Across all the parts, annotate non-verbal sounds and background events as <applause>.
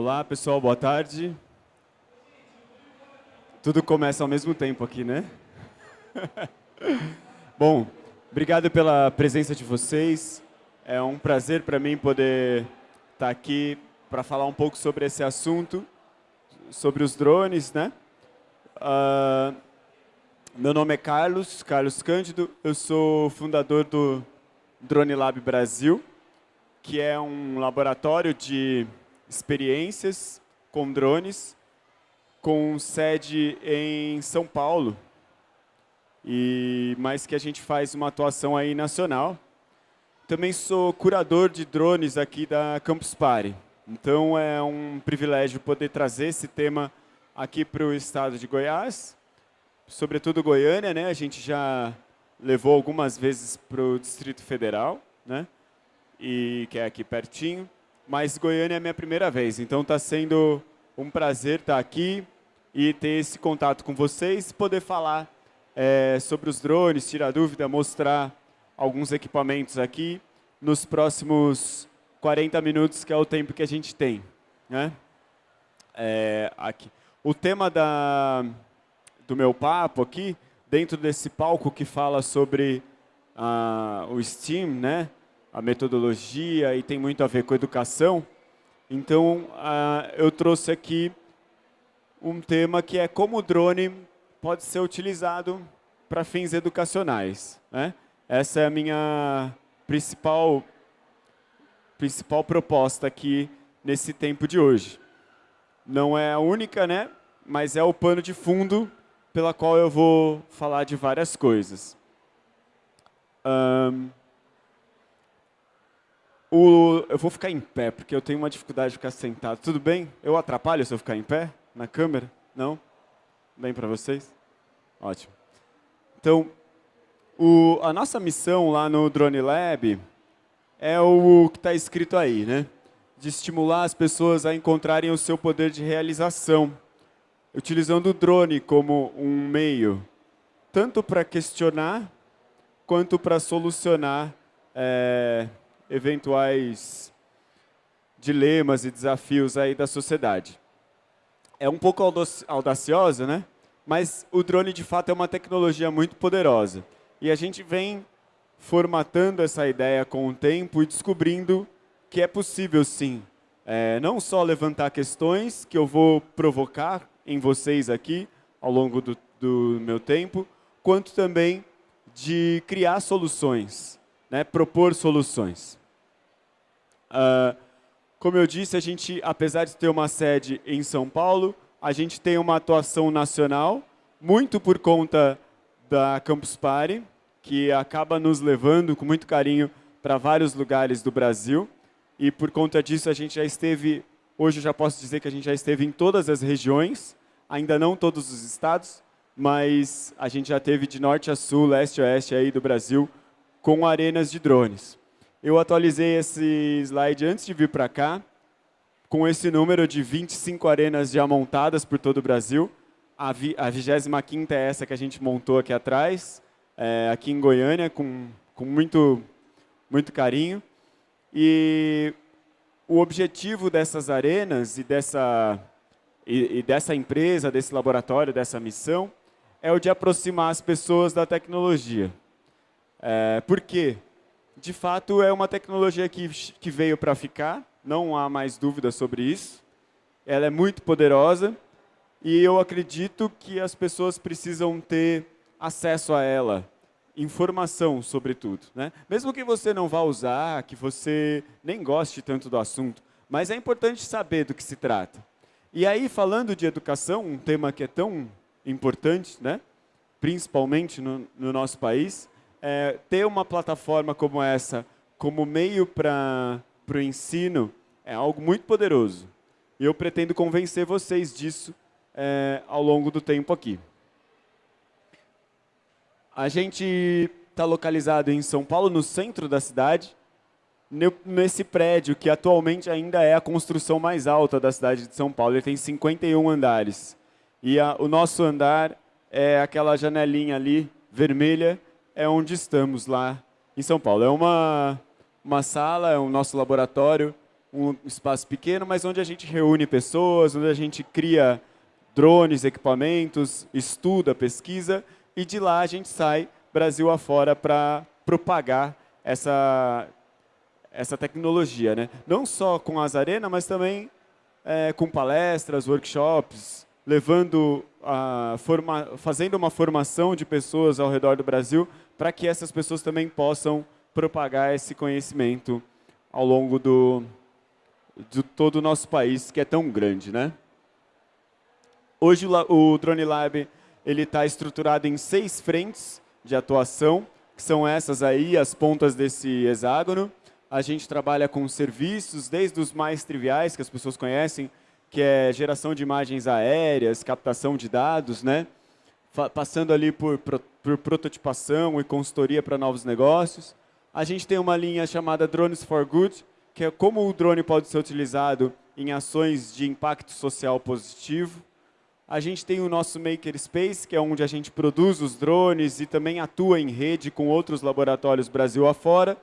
Olá, pessoal, boa tarde. Tudo começa ao mesmo tempo aqui, né? <laughs> Bom, obrigado pela presença de vocês. É um prazer para mim poder estar aqui para falar um pouco sobre esse assunto, sobre os drones, né? Uh, meu nome é Carlos, Carlos Cândido. Eu sou fundador do Drone Lab Brasil, que é um laboratório de experiências com drones, com sede em São Paulo, e mas que a gente faz uma atuação aí nacional. Também sou curador de drones aqui da Campus Party. Então é um privilégio poder trazer esse tema aqui para o estado de Goiás, sobretudo Goiânia, né? A gente já levou algumas vezes para o Distrito Federal, né? E que é aqui pertinho. Mas Goiânia é minha primeira vez, então está sendo um prazer estar tá aqui e ter esse contato com vocês, poder falar é, sobre os drones, tirar dúvida, mostrar alguns equipamentos aqui nos próximos 40 minutos, que é o tempo que a gente tem. Né? É, aqui. O tema da, do meu papo aqui, dentro desse palco que fala sobre ah, o STEAM, né? A metodologia e tem muito a ver com educação, então ah, eu trouxe aqui um tema que é como o drone pode ser utilizado para fins educacionais. Né? Essa é a minha principal principal proposta aqui nesse tempo de hoje. Não é a única, né? mas é o pano de fundo pela qual eu vou falar de várias coisas. Um, o, eu vou ficar em pé, porque eu tenho uma dificuldade de ficar sentado. Tudo bem? Eu atrapalho se eu ficar em pé na câmera? Não? Bem para vocês? Ótimo. Então, o, a nossa missão lá no Drone Lab é o que está escrito aí, né? De estimular as pessoas a encontrarem o seu poder de realização, utilizando o drone como um meio, tanto para questionar, quanto para solucionar é, eventuais dilemas e desafios aí da sociedade. É um pouco audaciosa, né? Mas o drone, de fato, é uma tecnologia muito poderosa. E a gente vem formatando essa ideia com o tempo e descobrindo que é possível, sim, é, não só levantar questões que eu vou provocar em vocês aqui ao longo do, do meu tempo, quanto também de criar soluções, né, propor soluções. Uh, como eu disse, a gente, apesar de ter uma sede em São Paulo, a gente tem uma atuação nacional, muito por conta da Campus Party, que acaba nos levando com muito carinho para vários lugares do Brasil. E por conta disso a gente já esteve, hoje eu já posso dizer que a gente já esteve em todas as regiões, ainda não todos os estados, mas a gente já teve de norte a sul, leste a oeste aí do Brasil, com arenas de drones. Eu atualizei esse slide antes de vir para cá, com esse número de 25 arenas já montadas por todo o Brasil. A, vi, a 25ª é essa que a gente montou aqui atrás é, aqui em Goiânia com, com muito, muito carinho. E o objetivo dessas arenas e dessa, e, e dessa empresa, desse laboratório, dessa missão, é o de aproximar as pessoas da tecnologia. É, por quê? De fato, é uma tecnologia que, que veio para ficar, não há mais dúvida sobre isso. Ela é muito poderosa e eu acredito que as pessoas precisam ter acesso a ela, informação sobre tudo. Né? Mesmo que você não vá usar, que você nem goste tanto do assunto, mas é importante saber do que se trata. E aí, falando de educação, um tema que é tão importante, né? principalmente no, no nosso país, é, ter uma plataforma como essa como meio para o ensino é algo muito poderoso. E eu pretendo convencer vocês disso é, ao longo do tempo aqui. A gente está localizado em São Paulo, no centro da cidade, nesse prédio que atualmente ainda é a construção mais alta da cidade de São Paulo. Ele tem 51 andares. E a, o nosso andar é aquela janelinha ali, vermelha, é onde estamos lá em São Paulo. É uma, uma sala, é o nosso laboratório, um espaço pequeno, mas onde a gente reúne pessoas, onde a gente cria drones, equipamentos, estuda, pesquisa, e de lá a gente sai Brasil afora para propagar essa, essa tecnologia. Né? Não só com as arenas, mas também é, com palestras, workshops, levando a forma, fazendo uma formação de pessoas ao redor do Brasil para que essas pessoas também possam propagar esse conhecimento ao longo do, de todo o nosso país, que é tão grande. Né? Hoje o, Drone Lab está estruturado em seis frentes de atuação, que são essas aí, as pontas desse hexágono. A gente trabalha com serviços, desde os mais triviais, que as pessoas conhecem, que é geração de imagens aéreas, captação de dados, né? Passando ali por, por prototipação e consultoria para novos negócios. A gente tem uma linha chamada Drones for Good, que é como o drone pode ser utilizado em ações de impacto social positivo. A gente tem o nosso Makerspace, que é onde a gente produz os drones e também atua em rede com outros laboratórios Brasil afora.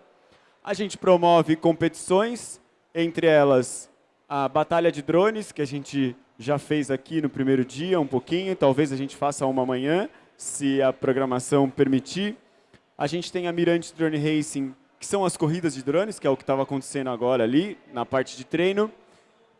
A gente promove competições, entre elas a Batalha de Drones, que a gente já fez aqui no primeiro dia um pouquinho, talvez a gente faça uma amanhã, se a programação permitir. A gente tem a Mirante Drone Racing, que são as corridas de drones, que é o que estava acontecendo agora ali, na parte de treino.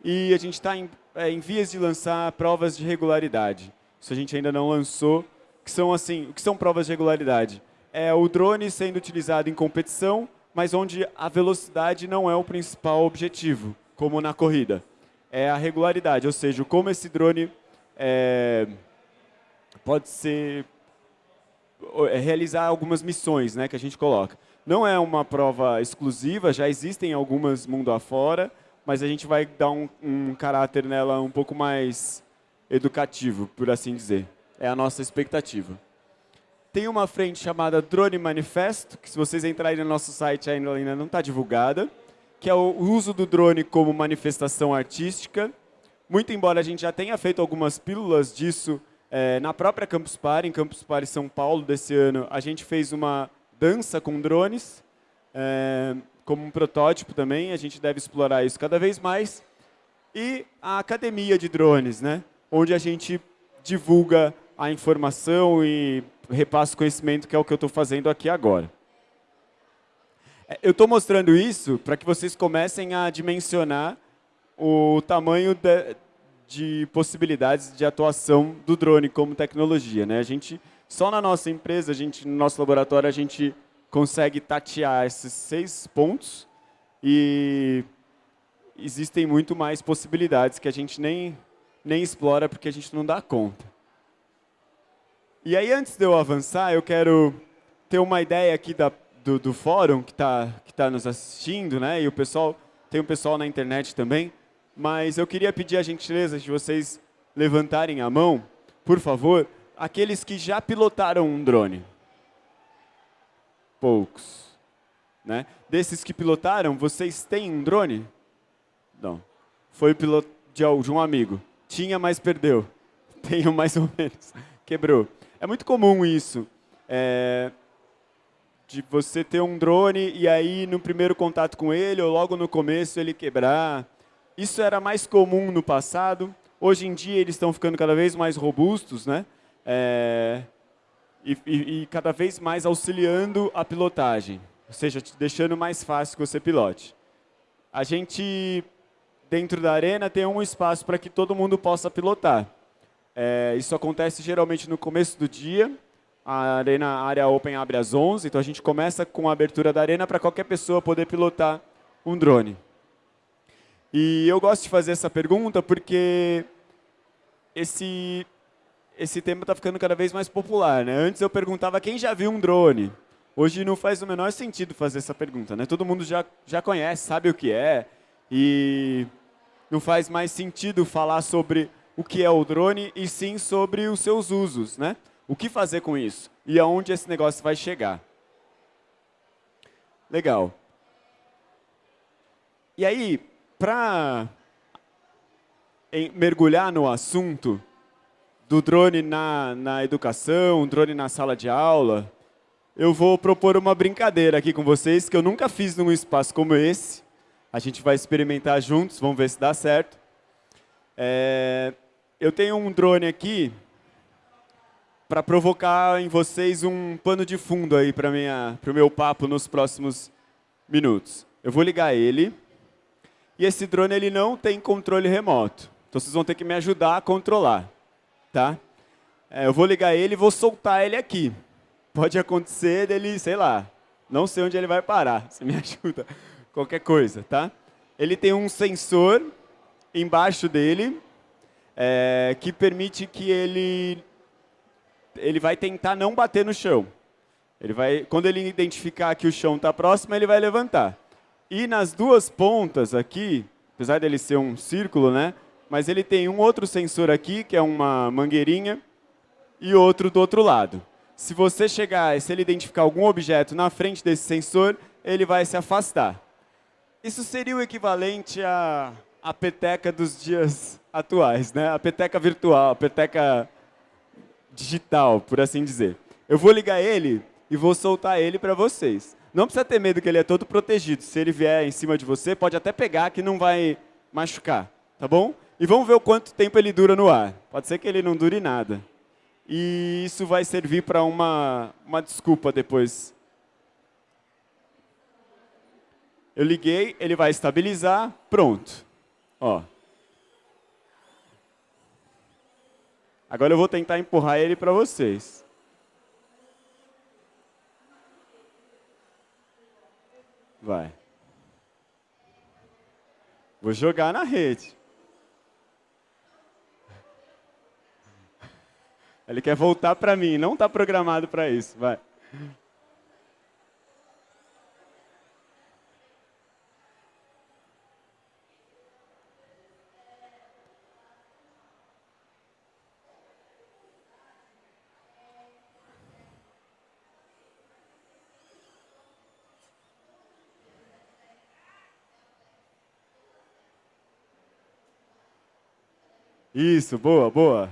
E a gente está em, é, em vias de lançar provas de regularidade. Isso a gente ainda não lançou. Que são assim, o que são provas de regularidade? É o drone sendo utilizado em competição, mas onde a velocidade não é o principal objetivo, como na corrida. É a regularidade, ou seja, como esse drone é, pode ser é, realizar algumas missões né, que a gente coloca. Não é uma prova exclusiva, já existem algumas mundo afora, mas a gente vai dar um, um caráter nela um pouco mais educativo, por assim dizer. É a nossa expectativa. Tem uma frente chamada Drone Manifesto, que se vocês entrarem no nosso site ainda, não está divulgada, que é o uso do drone como manifestação artística. Muito embora a gente já tenha feito algumas pílulas disso é, na própria Campus Party, em Campus Party São Paulo desse ano, a gente fez uma dança com drones, é, como um protótipo também, a gente deve explorar isso cada vez mais. E a academia de drones, né? onde a gente divulga a informação e repassa conhecimento, que é o que eu estou fazendo aqui agora. É, eu estou mostrando isso para que vocês comecem a dimensionar o tamanho de, de, possibilidades de atuação do drone como tecnologia. Né? A gente só na nossa empresa, a gente, no nosso laboratório, a gente consegue tatear esses seis pontos e existem muito mais possibilidades que a gente nem, nem explora porque a gente não dá conta. E aí, antes de eu avançar, eu quero ter uma ideia aqui da, do, do fórum que está que tá nos assistindo, né? E o pessoal, tem um pessoal na internet também. Mas eu queria pedir a gentileza de vocês levantarem a mão, por favor, aqueles que já pilotaram um drone? Poucos. Né? Desses que pilotaram, vocês têm um drone? Não. Foi piloto de um amigo. Tinha, mas perdeu. <laughs> Tenho mais ou menos. Quebrou. É muito comum isso. É, de você ter um drone e aí no primeiro contato com ele ou logo no começo ele quebrar. Isso era mais comum no passado. Hoje em dia eles estão ficando cada vez mais robustos, né? é, e, e, e, cada vez mais auxiliando a pilotagem, ou seja, deixando mais fácil que você pilote. A gente, dentro da arena, tem um espaço para que todo mundo possa pilotar. É, isso acontece geralmente no começo do dia, a arena a área open abre às 11, então a gente começa com a abertura da arena para qualquer pessoa poder pilotar um drone. E eu gosto de fazer essa pergunta porque esse esse tema está ficando cada vez mais popular. Né? Antes eu perguntava quem já viu um drone. Hoje não faz o menor sentido fazer essa pergunta. Né? Todo mundo já, já conhece, sabe o que é. E não faz mais sentido falar sobre o que é o drone e sim sobre os seus usos. Né? O que fazer com isso? E aonde esse negócio vai chegar. Legal. E aí, para mergulhar no assunto, do drone na, na educação, drone na sala de aula, eu vou propor uma brincadeira aqui com vocês que eu nunca fiz num espaço como esse. A gente vai experimentar juntos, vamos ver se dá certo. É, eu tenho um drone aqui para provocar em vocês um pano de fundo aí para o meu papo nos próximos minutos. Eu vou ligar ele. E esse drone ele não tem controle remoto. Então vocês vão ter que me ajudar a controlar. Tá? É, eu vou ligar ele e vou soltar ele aqui. Pode acontecer dele, sei lá, não sei onde ele vai parar. <laughs> Você me ajuda. Qualquer coisa, tá? Ele tem um sensor embaixo dele é, que permite que ele ele vai tentar não bater no chão. Ele vai, quando ele identificar que o chão está próximo, ele vai levantar. E nas duas pontas aqui, apesar dele ser um círculo, né? Mas ele tem um outro sensor aqui, que é uma mangueirinha, e outro do outro lado. Se você chegar, se ele identificar algum objeto na frente desse sensor, ele vai se afastar. Isso seria o equivalente à, à peteca dos dias atuais, né? a peteca virtual, a peteca digital, por assim dizer. Eu vou ligar ele e vou soltar ele para vocês. Não precisa ter medo que ele é todo protegido. Se ele vier em cima de você, pode até pegar que não vai machucar, tá bom? E vamos ver o quanto tempo ele dura no ar. Pode ser que ele não dure nada. E isso vai servir para uma, uma desculpa depois. Eu liguei, ele vai estabilizar, pronto. Ó. Agora eu vou tentar empurrar ele para vocês. Vai. Vou jogar na rede. Ele quer voltar para mim, não está programado para isso. Vai. Isso, boa, boa.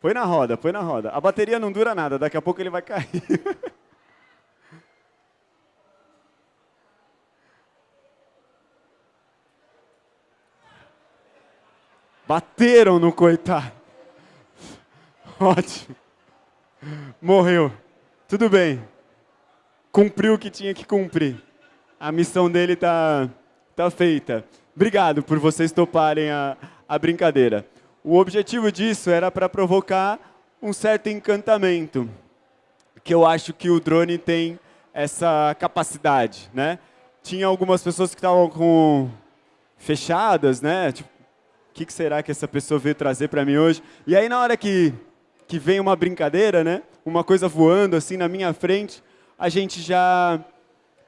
Põe na roda, põe na roda. A bateria não dura nada, daqui a pouco ele vai cair. <laughs> Bateram no coitado. Ótimo. Morreu. Tudo bem. Cumpriu o que tinha que cumprir. A missão dele está tá feita. Obrigado por vocês toparem a, a brincadeira. O objetivo disso era para provocar um certo encantamento, que eu acho que o drone tem essa capacidade, né? Tinha algumas pessoas que estavam com fechadas, né? Tipo, o que, que será que essa pessoa veio trazer para mim hoje? E aí na hora que que vem uma brincadeira, né? Uma coisa voando assim na minha frente, a gente já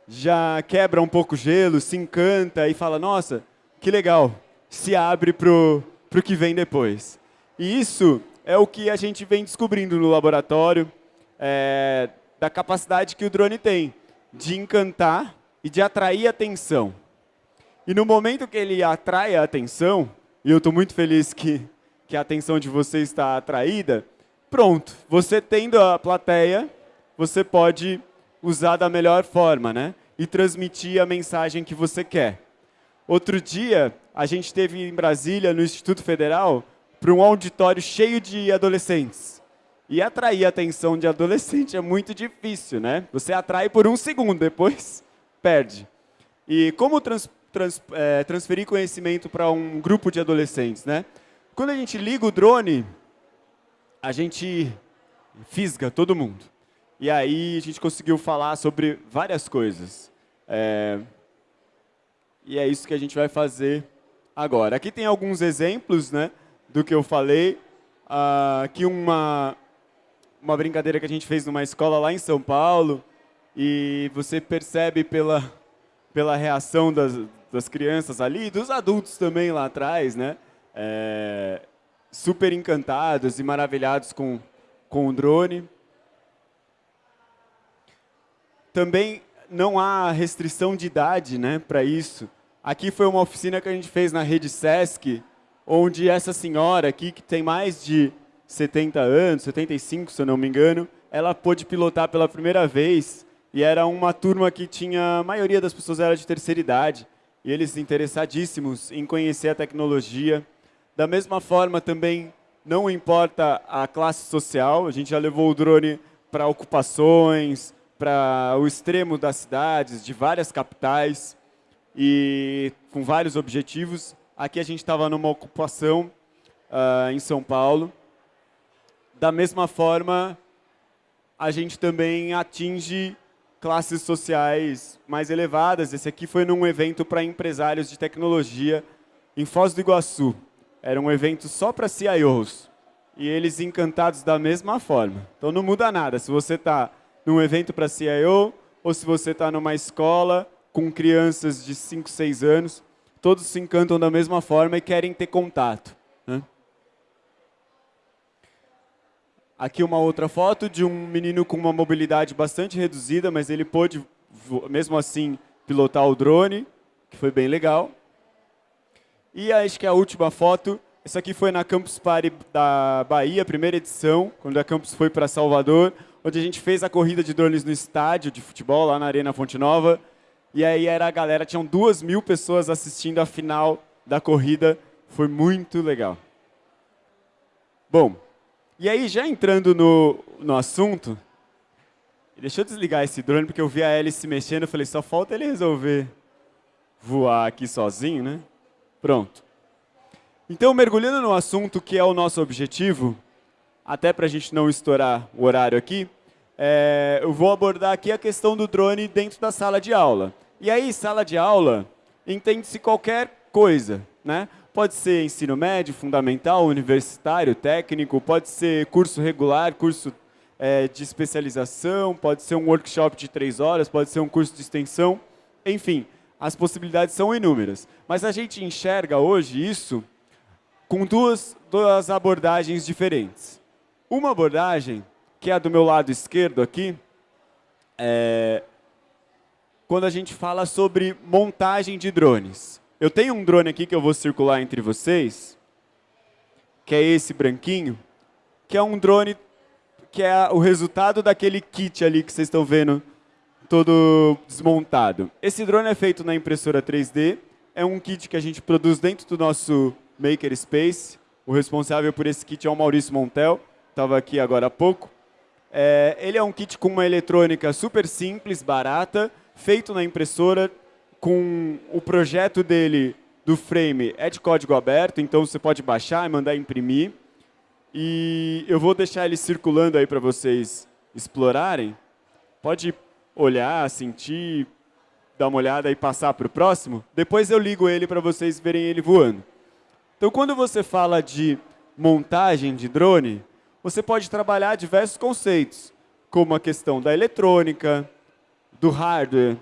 já quebra um pouco o gelo, se encanta e fala, nossa, que legal. Se abre pro para o que vem depois. E isso é o que a gente vem descobrindo no laboratório, é, da capacidade que o drone tem de encantar e de atrair atenção. E no momento que ele atrai a atenção, e eu estou muito feliz que, que a atenção de vocês está atraída, pronto, você tendo a plateia, você pode usar da melhor forma, né? E transmitir a mensagem que você quer. Outro dia, a gente teve em Brasília, no Instituto Federal, para um auditório cheio de adolescentes. E atrair a atenção de adolescente é muito difícil, né? Você atrai por um segundo, depois <laughs> perde. E como trans, trans, é, transferir conhecimento para um grupo de adolescentes, né? Quando a gente liga o drone, a gente fisga todo mundo. E aí a gente conseguiu falar sobre várias coisas. É, e é isso que a gente vai fazer agora. Aqui tem alguns exemplos né, do que eu falei. Uh, aqui uma, uma brincadeira que a gente fez numa escola lá em São Paulo. E você percebe pela, pela reação das, das crianças ali, dos adultos também lá atrás, né? É, super encantados e maravilhados com, com o drone. Também não há restrição de idade né, para isso. Aqui foi uma oficina que a gente fez na rede Sesc, onde essa senhora aqui, que tem mais de 70 anos, 75 se eu não me engano, ela pôde pilotar pela primeira vez e era uma turma que tinha, a maioria das pessoas era de terceira idade. e eles interessadíssimos em conhecer a tecnologia. Da mesma forma, também não importa a classe social, a gente já levou o drone para ocupações, para o extremo das cidades, de várias capitais, e com vários objetivos. Aqui a gente estava numa ocupação uh, em São Paulo. Da mesma forma, a gente também atinge classes sociais mais elevadas. Esse aqui foi num evento para empresários de tecnologia em Foz do Iguaçu. Era um evento só para CIOs. E eles encantados da mesma forma. Então não muda nada. Se você está num evento para CIO, ou se você está numa escola com crianças de 5, 6 anos, todos se encantam da mesma forma e querem ter contato. Né? Aqui uma outra foto de um menino com uma mobilidade bastante reduzida, mas ele pôde, mesmo assim, pilotar o drone, que foi bem legal. E acho que a última foto, essa aqui foi na Campus Party da Bahia, primeira edição, quando a Campus foi para Salvador, onde a gente fez a corrida de drones no estádio de futebol, lá na Arena Fonte Nova. E aí era a galera, tinham duas mil pessoas assistindo a final da corrida, foi muito legal. Bom, e aí, já entrando no, no assunto, deixa eu desligar esse drone, porque eu vi a hélice mexendo, eu falei, só falta ele resolver voar aqui sozinho, né? Pronto. Então, mergulhando no assunto que é o nosso objetivo, até para a gente não estourar o horário aqui, é, eu vou abordar aqui a questão do drone dentro da sala de aula. E aí, sala de aula, entende-se qualquer coisa, né? Pode ser ensino médio, fundamental, universitário, técnico, pode ser curso regular, curso é, de especialização, pode ser um workshop de três horas, pode ser um curso de extensão, enfim, as possibilidades são inúmeras. Mas a gente enxerga hoje isso com duas, duas abordagens diferentes. Uma abordagem, que é a do meu lado esquerdo aqui, é quando a gente fala sobre montagem de drones. Eu tenho um drone aqui que eu vou circular entre vocês, que é esse branquinho, que é um drone que é o resultado daquele kit ali que vocês estão vendo todo desmontado. Esse drone é feito na impressora 3D, é um kit que a gente produz dentro do nosso Makerspace. O responsável por esse kit é o Maurício Montel, estava aqui agora há pouco. É, ele é um kit com uma eletrônica super simples, barata, feito na impressora, com o projeto dele do frame é de código aberto, então você pode baixar e mandar imprimir. E eu vou deixar ele circulando aí para vocês explorarem. Pode olhar, sentir, dar uma olhada e passar para o próximo. Depois eu ligo ele para vocês verem ele voando. Então, quando você fala de montagem de drone, você pode trabalhar diversos conceitos, como a questão da eletrônica, do hardware,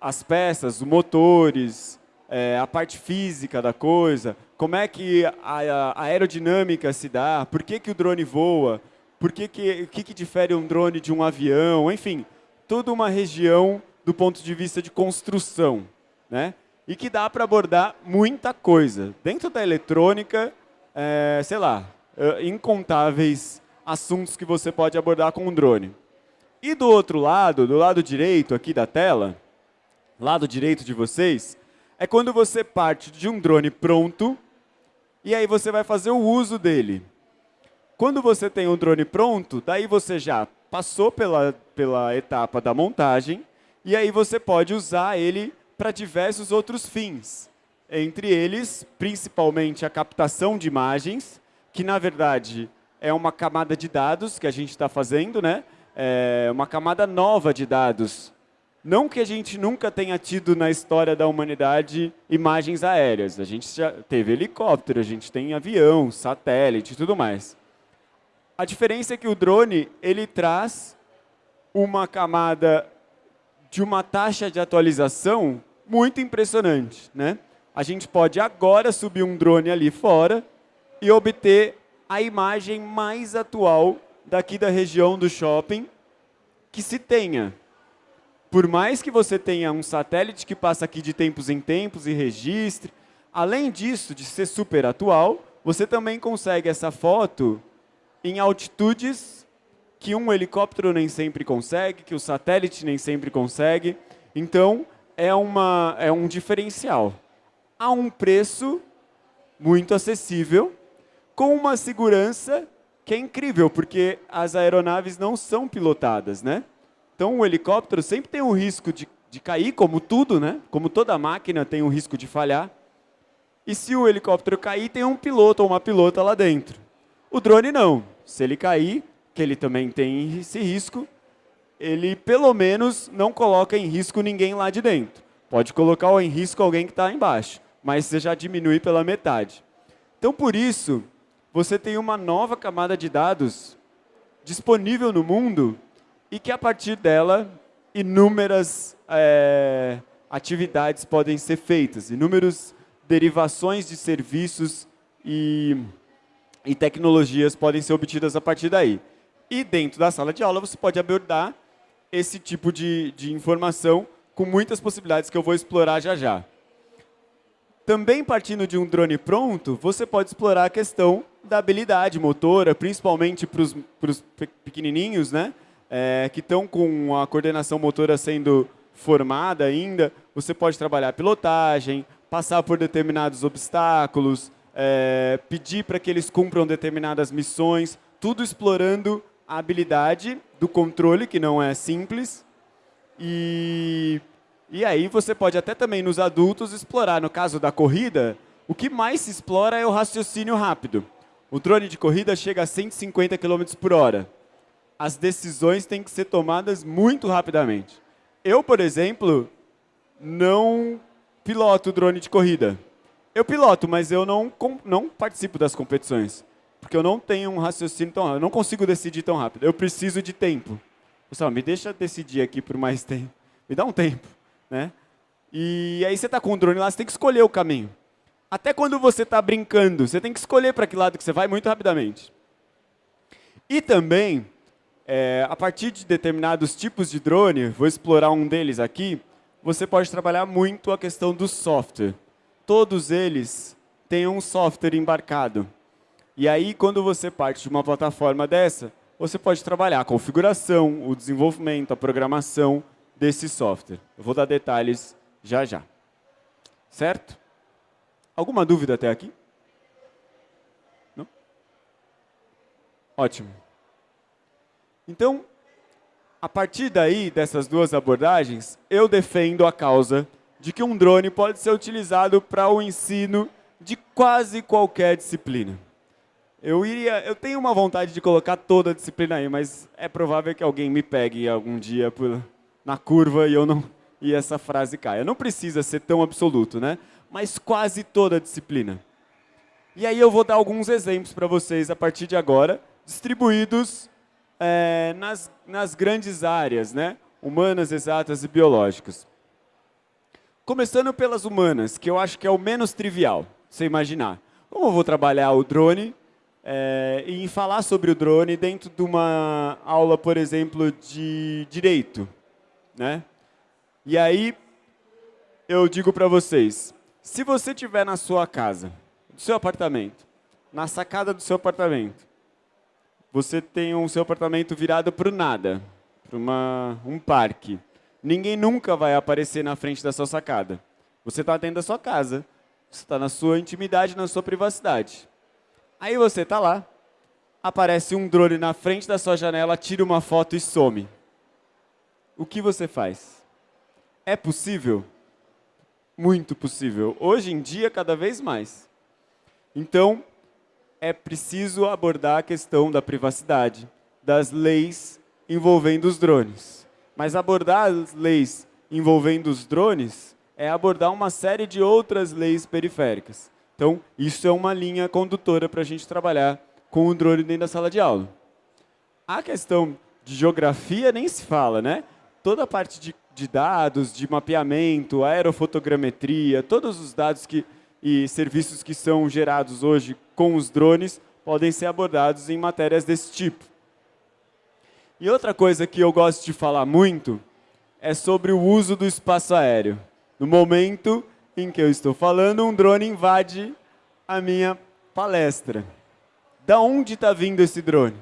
as peças, os motores, é, a parte física da coisa, como é que a, a, aerodinâmica se dá, por que, que o drone voa, por que que, o que, que difere um drone de um avião, enfim, toda uma região do ponto de vista de construção, né? E que dá para abordar muita coisa. Dentro da eletrônica, é, sei lá, é, incontáveis assuntos que você pode abordar com um drone. E do outro lado, do lado direito aqui da tela, lado direito de vocês, é quando você parte de um drone pronto e aí você vai fazer o uso dele. Quando você tem um drone pronto, daí você já passou pela, pela etapa da montagem e aí você pode usar ele para diversos outros fins. Entre eles, principalmente a captação de imagens, que na verdade é uma camada de dados que a gente está fazendo, né? É uma camada nova de dados não que a gente nunca tenha tido na história da humanidade imagens aéreas. A gente já teve helicóptero, a gente tem avião, satélite e tudo mais. A diferença é que o drone ele traz uma camada de uma taxa de atualização muito impressionante. Né? A gente pode agora subir um drone ali fora e obter a imagem mais atual daqui da região do shopping que se tenha por mais que você tenha um satélite que passa aqui de tempos em tempos e registre, além disso, de ser super atual, você também consegue essa foto em altitudes que um helicóptero nem sempre consegue, que o satélite nem sempre consegue. Então, é, uma, é um diferencial. a um preço muito acessível, com uma segurança que é incrível, porque as aeronaves não são pilotadas, né? Então, o helicóptero sempre tem o risco de, de cair, como tudo, né? Como toda máquina tem o risco de falhar. E se o helicóptero cair, tem um piloto ou uma pilota lá dentro. O drone não. Se ele cair, que ele também tem esse risco, ele pelo menos não coloca em risco ninguém lá de dentro. Pode colocar em risco alguém que está embaixo, mas você já diminui pela metade. Então, por isso, você tem uma nova camada de dados disponível no mundo e que, a partir dela, inúmeras é, atividades podem ser feitas, inúmeras derivações de serviços e, e tecnologias podem ser obtidas a partir daí. E dentro da sala de aula você pode abordar esse tipo de, de informação com muitas possibilidades que eu vou explorar já já. Também partindo de um drone pronto, você pode explorar a questão da habilidade motora, principalmente para os pequenininhos, né? É, que estão com a coordenação motora sendo formada ainda. Você pode trabalhar pilotagem, passar por determinados obstáculos, é, pedir para que eles cumpram determinadas missões, tudo explorando a habilidade do controle, que não é simples. E, e aí você pode até também nos adultos explorar, no caso da corrida, o que mais se explora é o raciocínio rápido. O drone de corrida chega a 150 km por hora. As decisões têm que ser tomadas muito rapidamente. Eu, por exemplo, não piloto drone de corrida. Eu piloto, mas eu não, não participo das competições porque eu não tenho um raciocínio tão rápido, eu não consigo decidir tão rápido. Eu preciso de tempo. Pessoal, me deixa decidir aqui por mais tempo. <laughs> Me dá um tempo, né? E aí você está com o drone lá, você tem que escolher o caminho. Até quando você está brincando, você tem que escolher para que lado que você vai muito rapidamente. E também, é, a partir de determinados tipos de drone, vou explorar um deles aqui, você pode trabalhar muito a questão do software. Todos eles têm um software embarcado. E aí, quando você parte de uma plataforma dessa, você pode trabalhar a configuração, o desenvolvimento, a programação desse software. Eu vou dar detalhes já já. Certo? Alguma dúvida até aqui? Não? Ótimo. Então, a partir daí, dessas duas abordagens, eu defendo a causa de que um drone pode ser utilizado para o ensino de quase qualquer disciplina. Eu iria, eu tenho uma vontade de colocar toda a disciplina aí, mas é provável que alguém me pegue algum dia por, na curva e eu não e essa frase caia. Não precisa ser tão absoluto, né? Mas quase toda disciplina. E aí eu vou dar alguns exemplos para vocês a partir de agora, distribuídos é, nas, nas grandes áreas, né? Humanas, exatas e biológicas. Começando pelas humanas, que eu acho que é o menos trivial, você imaginar. Como eu vou trabalhar o drone é, falar sobre o drone dentro de uma aula, por exemplo, de direito. Né? E aí, eu digo para vocês, se você estiver na sua casa, no seu apartamento, na sacada do seu apartamento, você tem o seu apartamento virado para o nada, para um parque. Ninguém nunca vai aparecer na frente da sua sacada. Você está dentro da sua casa. Você está na sua intimidade, na sua privacidade. Aí você está lá, aparece um drone na frente da sua janela, tira uma foto e some. O que você faz? É possível? Muito possível. Hoje em dia, cada vez mais. Então, é preciso abordar a questão da privacidade, das leis envolvendo os drones. Mas abordar as leis envolvendo os drones é abordar uma série de outras leis periféricas. Então, isso é uma linha condutora para a gente trabalhar com o drone dentro da sala de aula. A questão de geografia nem se fala, né? Toda a parte de, de dados, de mapeamento, aerofotogrametria, todos os dados que, e serviços que são gerados hoje com os drones podem ser abordados em matérias desse tipo. E outra coisa que eu gosto de falar muito é sobre o uso do espaço aéreo. No momento em que eu estou falando, um drone invade a minha palestra. Da onde está vindo esse drone?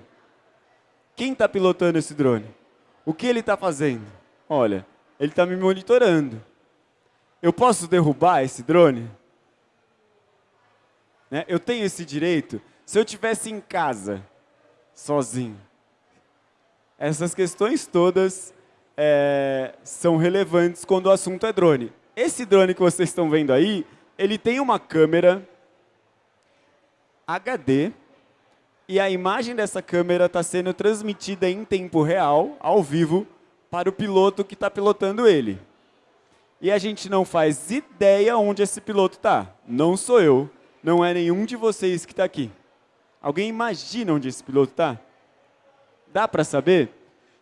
Quem está pilotando esse drone? O que ele está fazendo? Olha, ele está me monitorando. Eu posso derrubar esse drone? Né? Eu tenho esse direito? Se eu tivesse em casa, sozinho. Essas questões todas é, são relevantes quando o assunto é drone. Esse drone que vocês estão vendo aí, ele tem uma câmera HD e a imagem dessa câmera está sendo transmitida em tempo real, ao vivo, para o piloto que está pilotando ele. E a gente não faz ideia onde esse piloto está. Não sou eu, não é nenhum de vocês que está aqui. Alguém imagina onde esse piloto está? Dá para saber?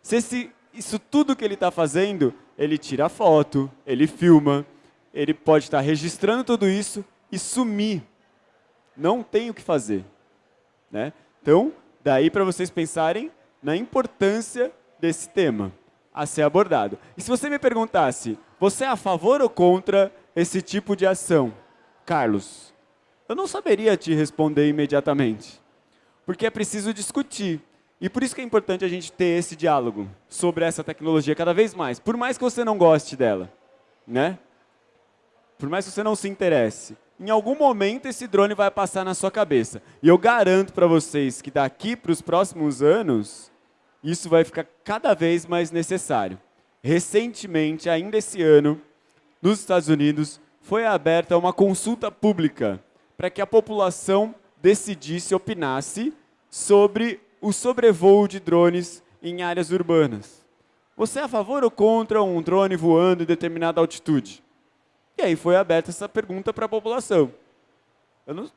Se esse, isso tudo que ele está fazendo, ele tira foto, ele filma, ele pode estar tá registrando tudo isso e sumir. Não tem o que fazer. Né? Então, daí para vocês pensarem na importância desse tema a ser abordado. E se você me perguntasse, você é a favor ou contra esse tipo de ação? Carlos, eu não saberia te responder imediatamente, porque é preciso discutir. E por isso que é importante a gente ter esse diálogo sobre essa tecnologia cada vez mais, por mais que você não goste dela, né? Por mais que você não se interesse. Em algum momento esse drone vai passar na sua cabeça. E eu garanto para vocês que daqui para os próximos anos, isso vai ficar cada vez mais necessário. Recentemente, ainda esse ano, nos Estados Unidos, foi aberta uma consulta pública para que a população decidisse, opinasse sobre o sobrevoo de drones em áreas urbanas. Você é a favor ou contra um drone voando em determinada altitude? E aí foi aberta essa pergunta para a população. Não,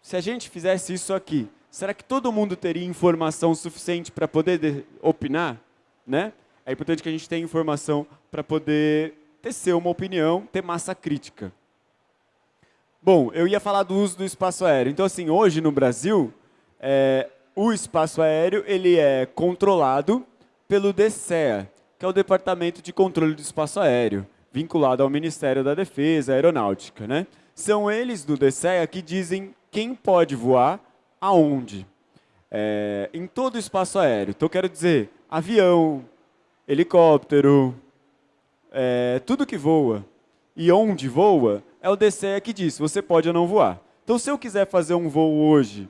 se a gente fizesse isso aqui, será que todo mundo teria informação suficiente para poder de, opinar? Né? É importante que a gente tenha informação para poder tecer uma opinião, ter massa crítica. Bom, eu ia falar do uso do espaço aéreo. Então, assim, hoje no Brasil, é, o espaço aéreo ele é controlado pelo DCEA, que é o Departamento de Controle do Espaço Aéreo, vinculado ao Ministério da Defesa, Aeronáutica. Né? São eles do DCEA que dizem quem pode voar, aonde. É, em todo o espaço aéreo. Então, quero dizer, avião, helicóptero, é, tudo que voa e onde voa, é o DCE que diz, você pode ou não voar. Então, se eu quiser fazer um voo hoje,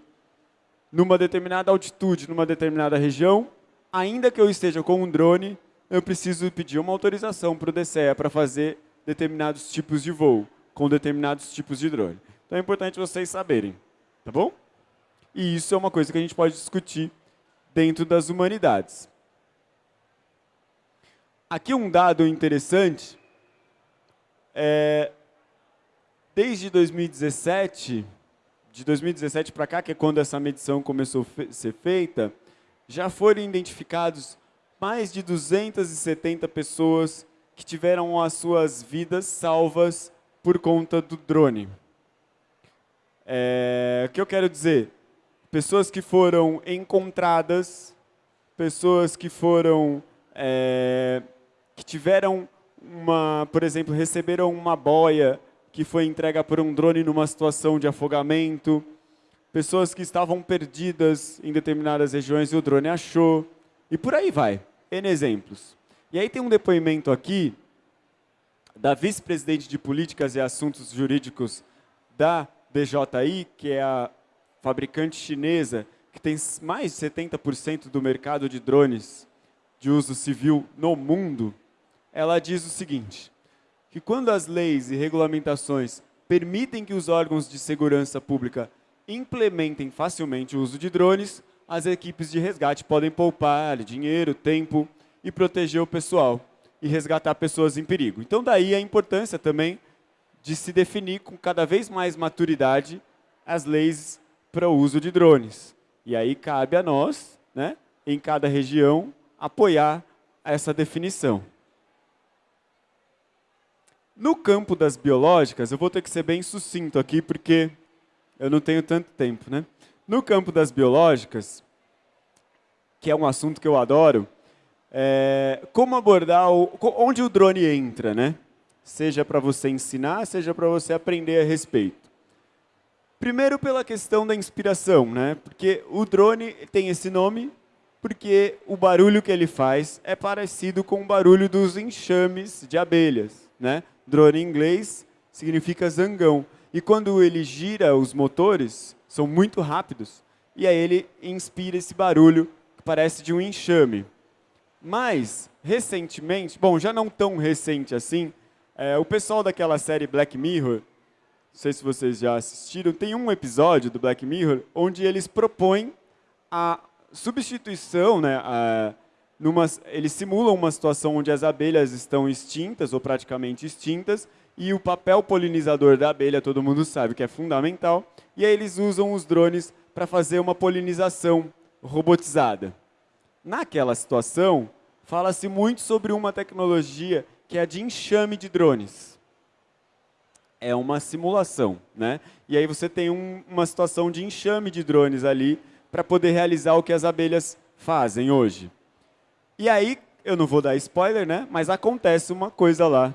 numa determinada altitude, numa determinada região, ainda que eu esteja com um drone, eu preciso pedir uma autorização para o DCE para fazer determinados tipos de voo, com determinados tipos de drone. Então, é importante vocês saberem, tá bom? E isso é uma coisa que a gente pode discutir dentro das humanidades. Aqui um dado interessante, é, desde 2017, de 2017 para cá, que é quando essa medição começou a ser feita, já foram identificados mais de 270 pessoas que tiveram as suas vidas salvas por conta do drone. É, o que eu quero dizer? Pessoas que foram encontradas, pessoas que foram, é, que tiveram uma, por exemplo, receberam uma boia que foi entregue por um drone numa situação de afogamento, pessoas que estavam perdidas em determinadas regiões e o drone achou, e por aí vai, N exemplos. E aí tem um depoimento aqui da vice-presidente de Políticas e Assuntos Jurídicos da DJI, que é a fabricante chinesa que tem mais de 70% do mercado de drones de uso civil no mundo, ela diz o seguinte, que quando as leis e regulamentações permitem que os órgãos de segurança pública implementem facilmente o uso de drones, as equipes de resgate podem poupar dinheiro, tempo e proteger o pessoal e resgatar pessoas em perigo. Então, daí a importância também de se definir com cada vez mais maturidade as leis para o uso de drones. E aí cabe a nós, né, em cada região, apoiar essa definição. No campo das biológicas, eu vou ter que ser bem sucinto aqui, porque eu não tenho tanto tempo. Né? No campo das biológicas, que é um assunto que eu adoro, é, como abordar, o, onde o drone entra, né? Seja para você ensinar, seja para você aprender a respeito. Primeiro pela questão da inspiração, né? Porque o drone tem esse nome porque o barulho que ele faz é parecido com o barulho dos enxames de abelhas, né? Drone em inglês significa zangão. e quando ele gira os motores, são muito rápidos, e aí ele inspira esse barulho que parece de um enxame. Mas, recentemente, bom, já não tão recente assim, é, o pessoal daquela série Black Mirror, não sei se vocês já assistiram, tem um episódio do Black Mirror onde eles propõem a substituição, né, a, numa, eles simulam uma situação onde as abelhas estão extintas ou praticamente extintas e o papel polinizador da abelha, todo mundo sabe que é fundamental, e aí eles usam os drones para fazer uma polinização robotizada. Naquela situação, fala-se muito sobre uma tecnologia que é a de enxame de drones. É uma simulação, né? E aí você tem um, uma situação de enxame de drones ali para poder realizar o que as abelhas fazem hoje. E aí, eu não vou dar spoiler, né? Mas acontece uma coisa lá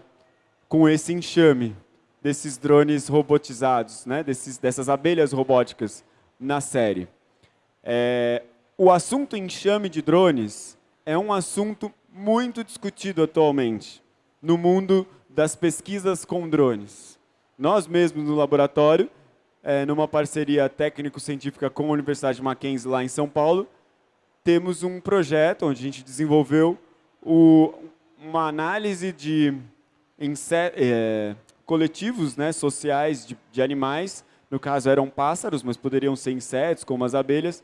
com esse enxame desses drones robotizados, né? Desses, dessas abelhas robóticas na série. É, o assunto enxame de drones é um assunto muito discutido atualmente no mundo das pesquisas com drones. Nós mesmos no laboratório, é, numa parceria técnico-científica com a Universidade de Mackenzie lá em São Paulo, temos um projeto onde a gente desenvolveu o, uma análise de é, coletivos né, sociais de, de animais, no caso eram pássaros, mas poderiam ser insetos, como as abelhas,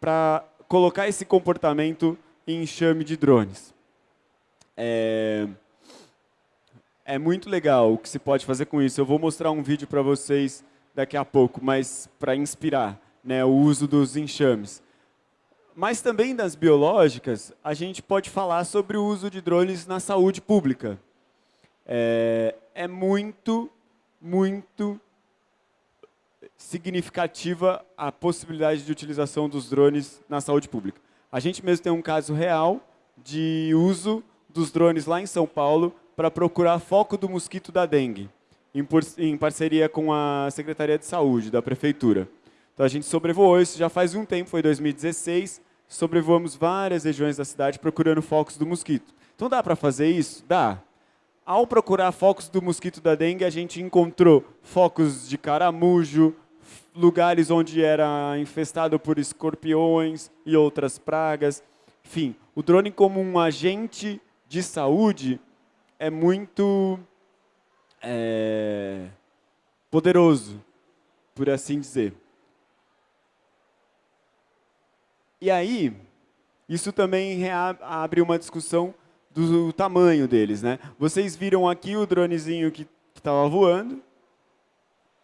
para colocar esse comportamento em enxame de drones. É, é muito legal o que se pode fazer com isso. Eu vou mostrar um vídeo para vocês daqui a pouco, mas para inspirar né, o uso dos enxames. Mas também das biológicas, a gente pode falar sobre o uso de drones na saúde pública. É, é muito, muito significativa a possibilidade de utilização dos drones na saúde pública. A gente mesmo tem um caso real de uso dos drones lá em São Paulo para procurar foco do mosquito da dengue, em, em parceria com a Secretaria de Saúde da Prefeitura. Então a gente sobrevoou isso já faz um tempo, foi 2016, sobrevoamos várias regiões da cidade procurando focos do mosquito. Então dá para fazer isso? Dá. Ao procurar focos do mosquito da dengue, a gente encontrou focos de caramujo, lugares onde era infestado por escorpiões e outras pragas. Enfim, o drone como um agente de saúde é muito é, poderoso, por assim dizer. E aí, isso também abre uma discussão do tamanho deles. Né? Vocês viram aqui o dronezinho que estava voando,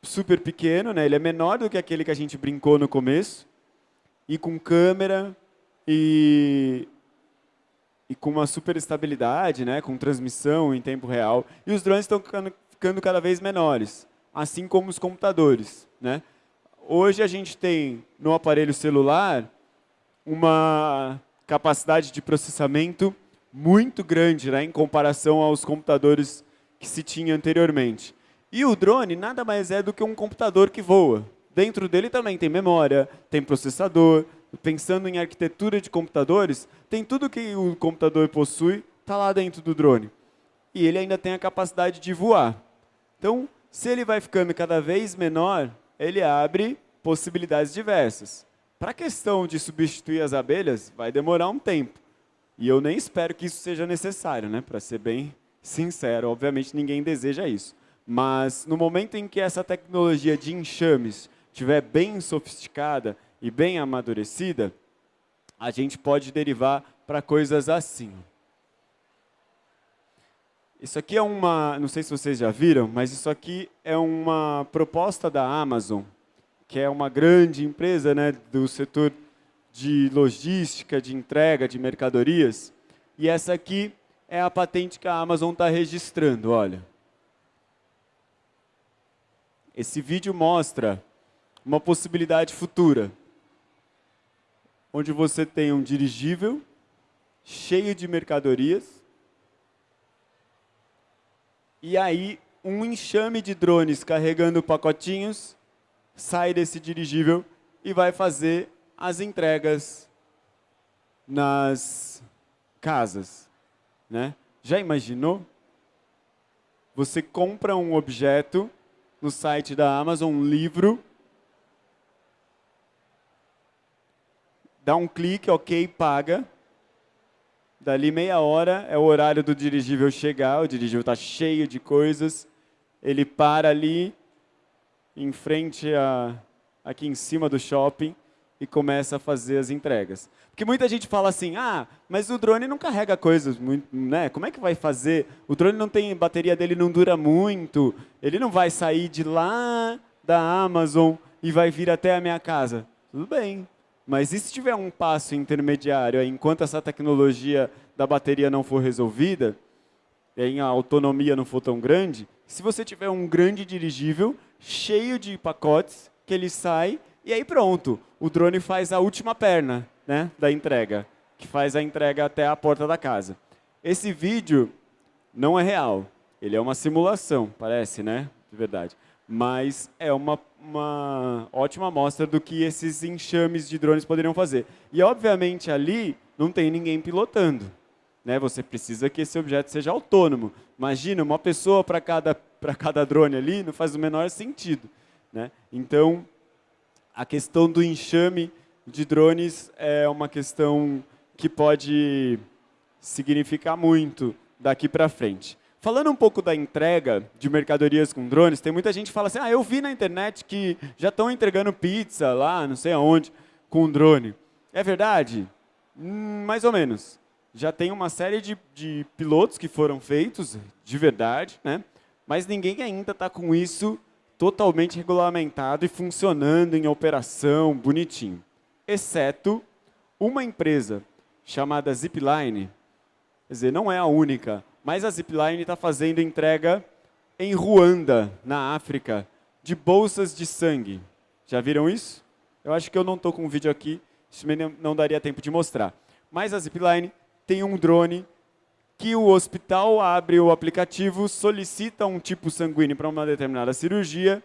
super pequeno, né? ele é menor do que aquele que a gente brincou no começo, e com câmera e, e com uma super estabilidade, né? com transmissão em tempo real. E os drones estão ficando, cada vez menores, assim como os computadores. Né? Hoje a gente tem no aparelho celular uma capacidade de processamento muito grande né, em comparação aos computadores que se tinha anteriormente. E o drone nada mais é do que um computador que voa. Dentro dele também tem memória, tem processador. Pensando em arquitetura de computadores, tem tudo que o computador possui, está lá dentro do drone. E ele ainda tem a capacidade de voar. Então, se ele vai ficando cada vez menor, ele abre possibilidades diversas. Para a questão de substituir as abelhas, vai demorar um tempo. E eu nem espero que isso seja necessário, né? para ser bem sincero. Obviamente, ninguém deseja isso. Mas no momento em que essa tecnologia de enxames estiver bem sofisticada e bem amadurecida, a gente pode derivar para coisas assim. Isso aqui é uma, não sei se vocês já viram, mas isso aqui é uma proposta da Amazon, que é uma grande empresa né, do setor de logística, de entrega de mercadorias. E essa aqui é a patente que a Amazon está registrando, olha. Esse vídeo mostra uma possibilidade futura, onde você tem um dirigível cheio de mercadorias, e aí um enxame de drones carregando pacotinhos sai desse dirigível e vai fazer as entregas nas casas. Né? Já imaginou? Você compra um objeto no site da Amazon um livro. Dá um clique, ok, paga. Dali meia hora é o horário do dirigível chegar, o dirigível está cheio de coisas. Ele para ali, em frente a, aqui em cima do shopping, e começa a fazer as entregas. Porque muita gente fala assim, ah, mas o drone não carrega coisas, muito, né? Como é que vai fazer? O drone não tem, bateria dele não dura muito, ele não vai sair de lá da Amazon e vai vir até a minha casa. Tudo bem, mas e se tiver um passo intermediário, enquanto essa tecnologia da bateria não for resolvida, e a autonomia não for tão grande, se você tiver um grande dirigível cheio de pacotes, que ele sai e aí pronto, o drone faz a última perna né, da entrega, que faz a entrega até a porta da casa. Esse vídeo não é real, ele é uma simulação, parece, né? De verdade. Mas é uma, uma ótima amostra do que esses enxames de drones poderiam fazer. E, obviamente, ali não tem ninguém pilotando. Né? Você precisa que esse objeto seja autônomo. Imagina, uma pessoa para cada, cada drone ali não faz o menor sentido. Né? Então, a questão do enxame de drones é uma questão que pode significar muito daqui para frente. Falando um pouco da entrega de mercadorias com drones, tem muita gente que fala assim, ah, eu vi na internet que já estão entregando pizza lá, não sei aonde, com drone. É verdade? Hum, mais ou menos. Já tem uma série de, de pilotos que foram feitos, de verdade, né? mas ninguém ainda está com isso totalmente regulamentado e funcionando em operação, bonitinho. Exceto uma empresa chamada Zipline, quer dizer, não é a única, mas a Zipline está fazendo entrega em Ruanda, na África, de bolsas de sangue. Já viram isso? Eu acho que eu não estou com um vídeo aqui, isso não daria tempo de mostrar. Mas a Zipline tem um drone que o hospital abre o aplicativo, solicita um tipo sanguíneo para uma determinada cirurgia,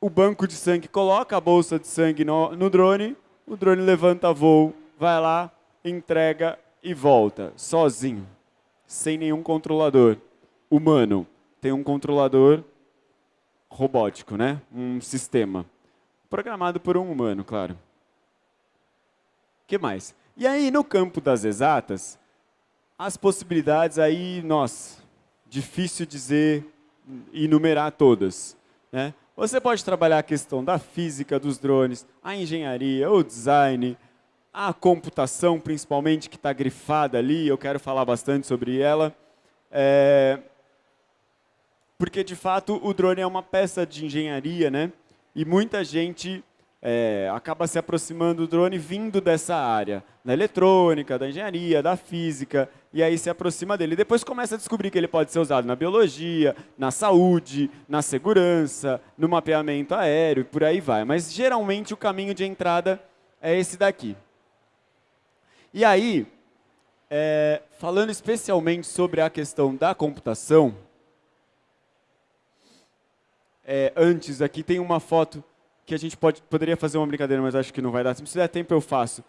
o banco de sangue coloca a bolsa de sangue no, no drone, o drone levanta voo, vai lá, entrega e volta, sozinho, sem nenhum controlador humano. Tem um controlador robótico, né? um sistema, programado por um humano, claro. Que mais? E aí, no campo das exatas, as possibilidades aí, nossa, difícil dizer, enumerar todas. Né? Você pode trabalhar a questão da física dos drones, a engenharia, o design, a computação, principalmente, que está grifada ali, eu quero falar bastante sobre ela. É... Porque, de fato, o drone é uma peça de engenharia, né? E muita gente é, acaba se aproximando do drone vindo dessa área, da eletrônica, da engenharia, da física, e aí se aproxima dele. Depois começa a descobrir que ele pode ser usado na biologia, na saúde, na segurança, no mapeamento aéreo, e por aí vai. Mas geralmente o caminho de entrada é esse daqui. E aí, é, falando especialmente sobre a questão da computação, é, antes aqui tem uma foto que a gente pode, poderia fazer uma brincadeira, mas acho que não vai dar. Se der tempo, eu faço,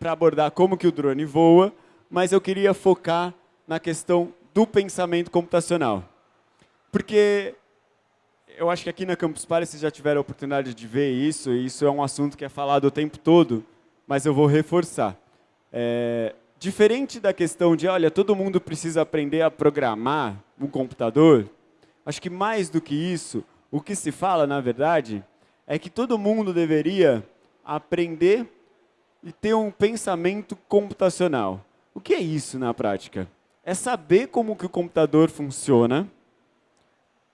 para abordar como que o drone voa, mas eu queria focar na questão do pensamento computacional. Porque eu acho que aqui na Campus Party vocês já tiveram a oportunidade de ver isso, e isso é um assunto que é falado o tempo todo, mas eu vou reforçar. É, diferente da questão de, olha, todo mundo precisa aprender a programar um computador, acho que mais do que isso, o que se fala, na verdade, é que todo mundo deveria aprender e ter um pensamento computacional. O que é isso na prática? É saber como que o computador funciona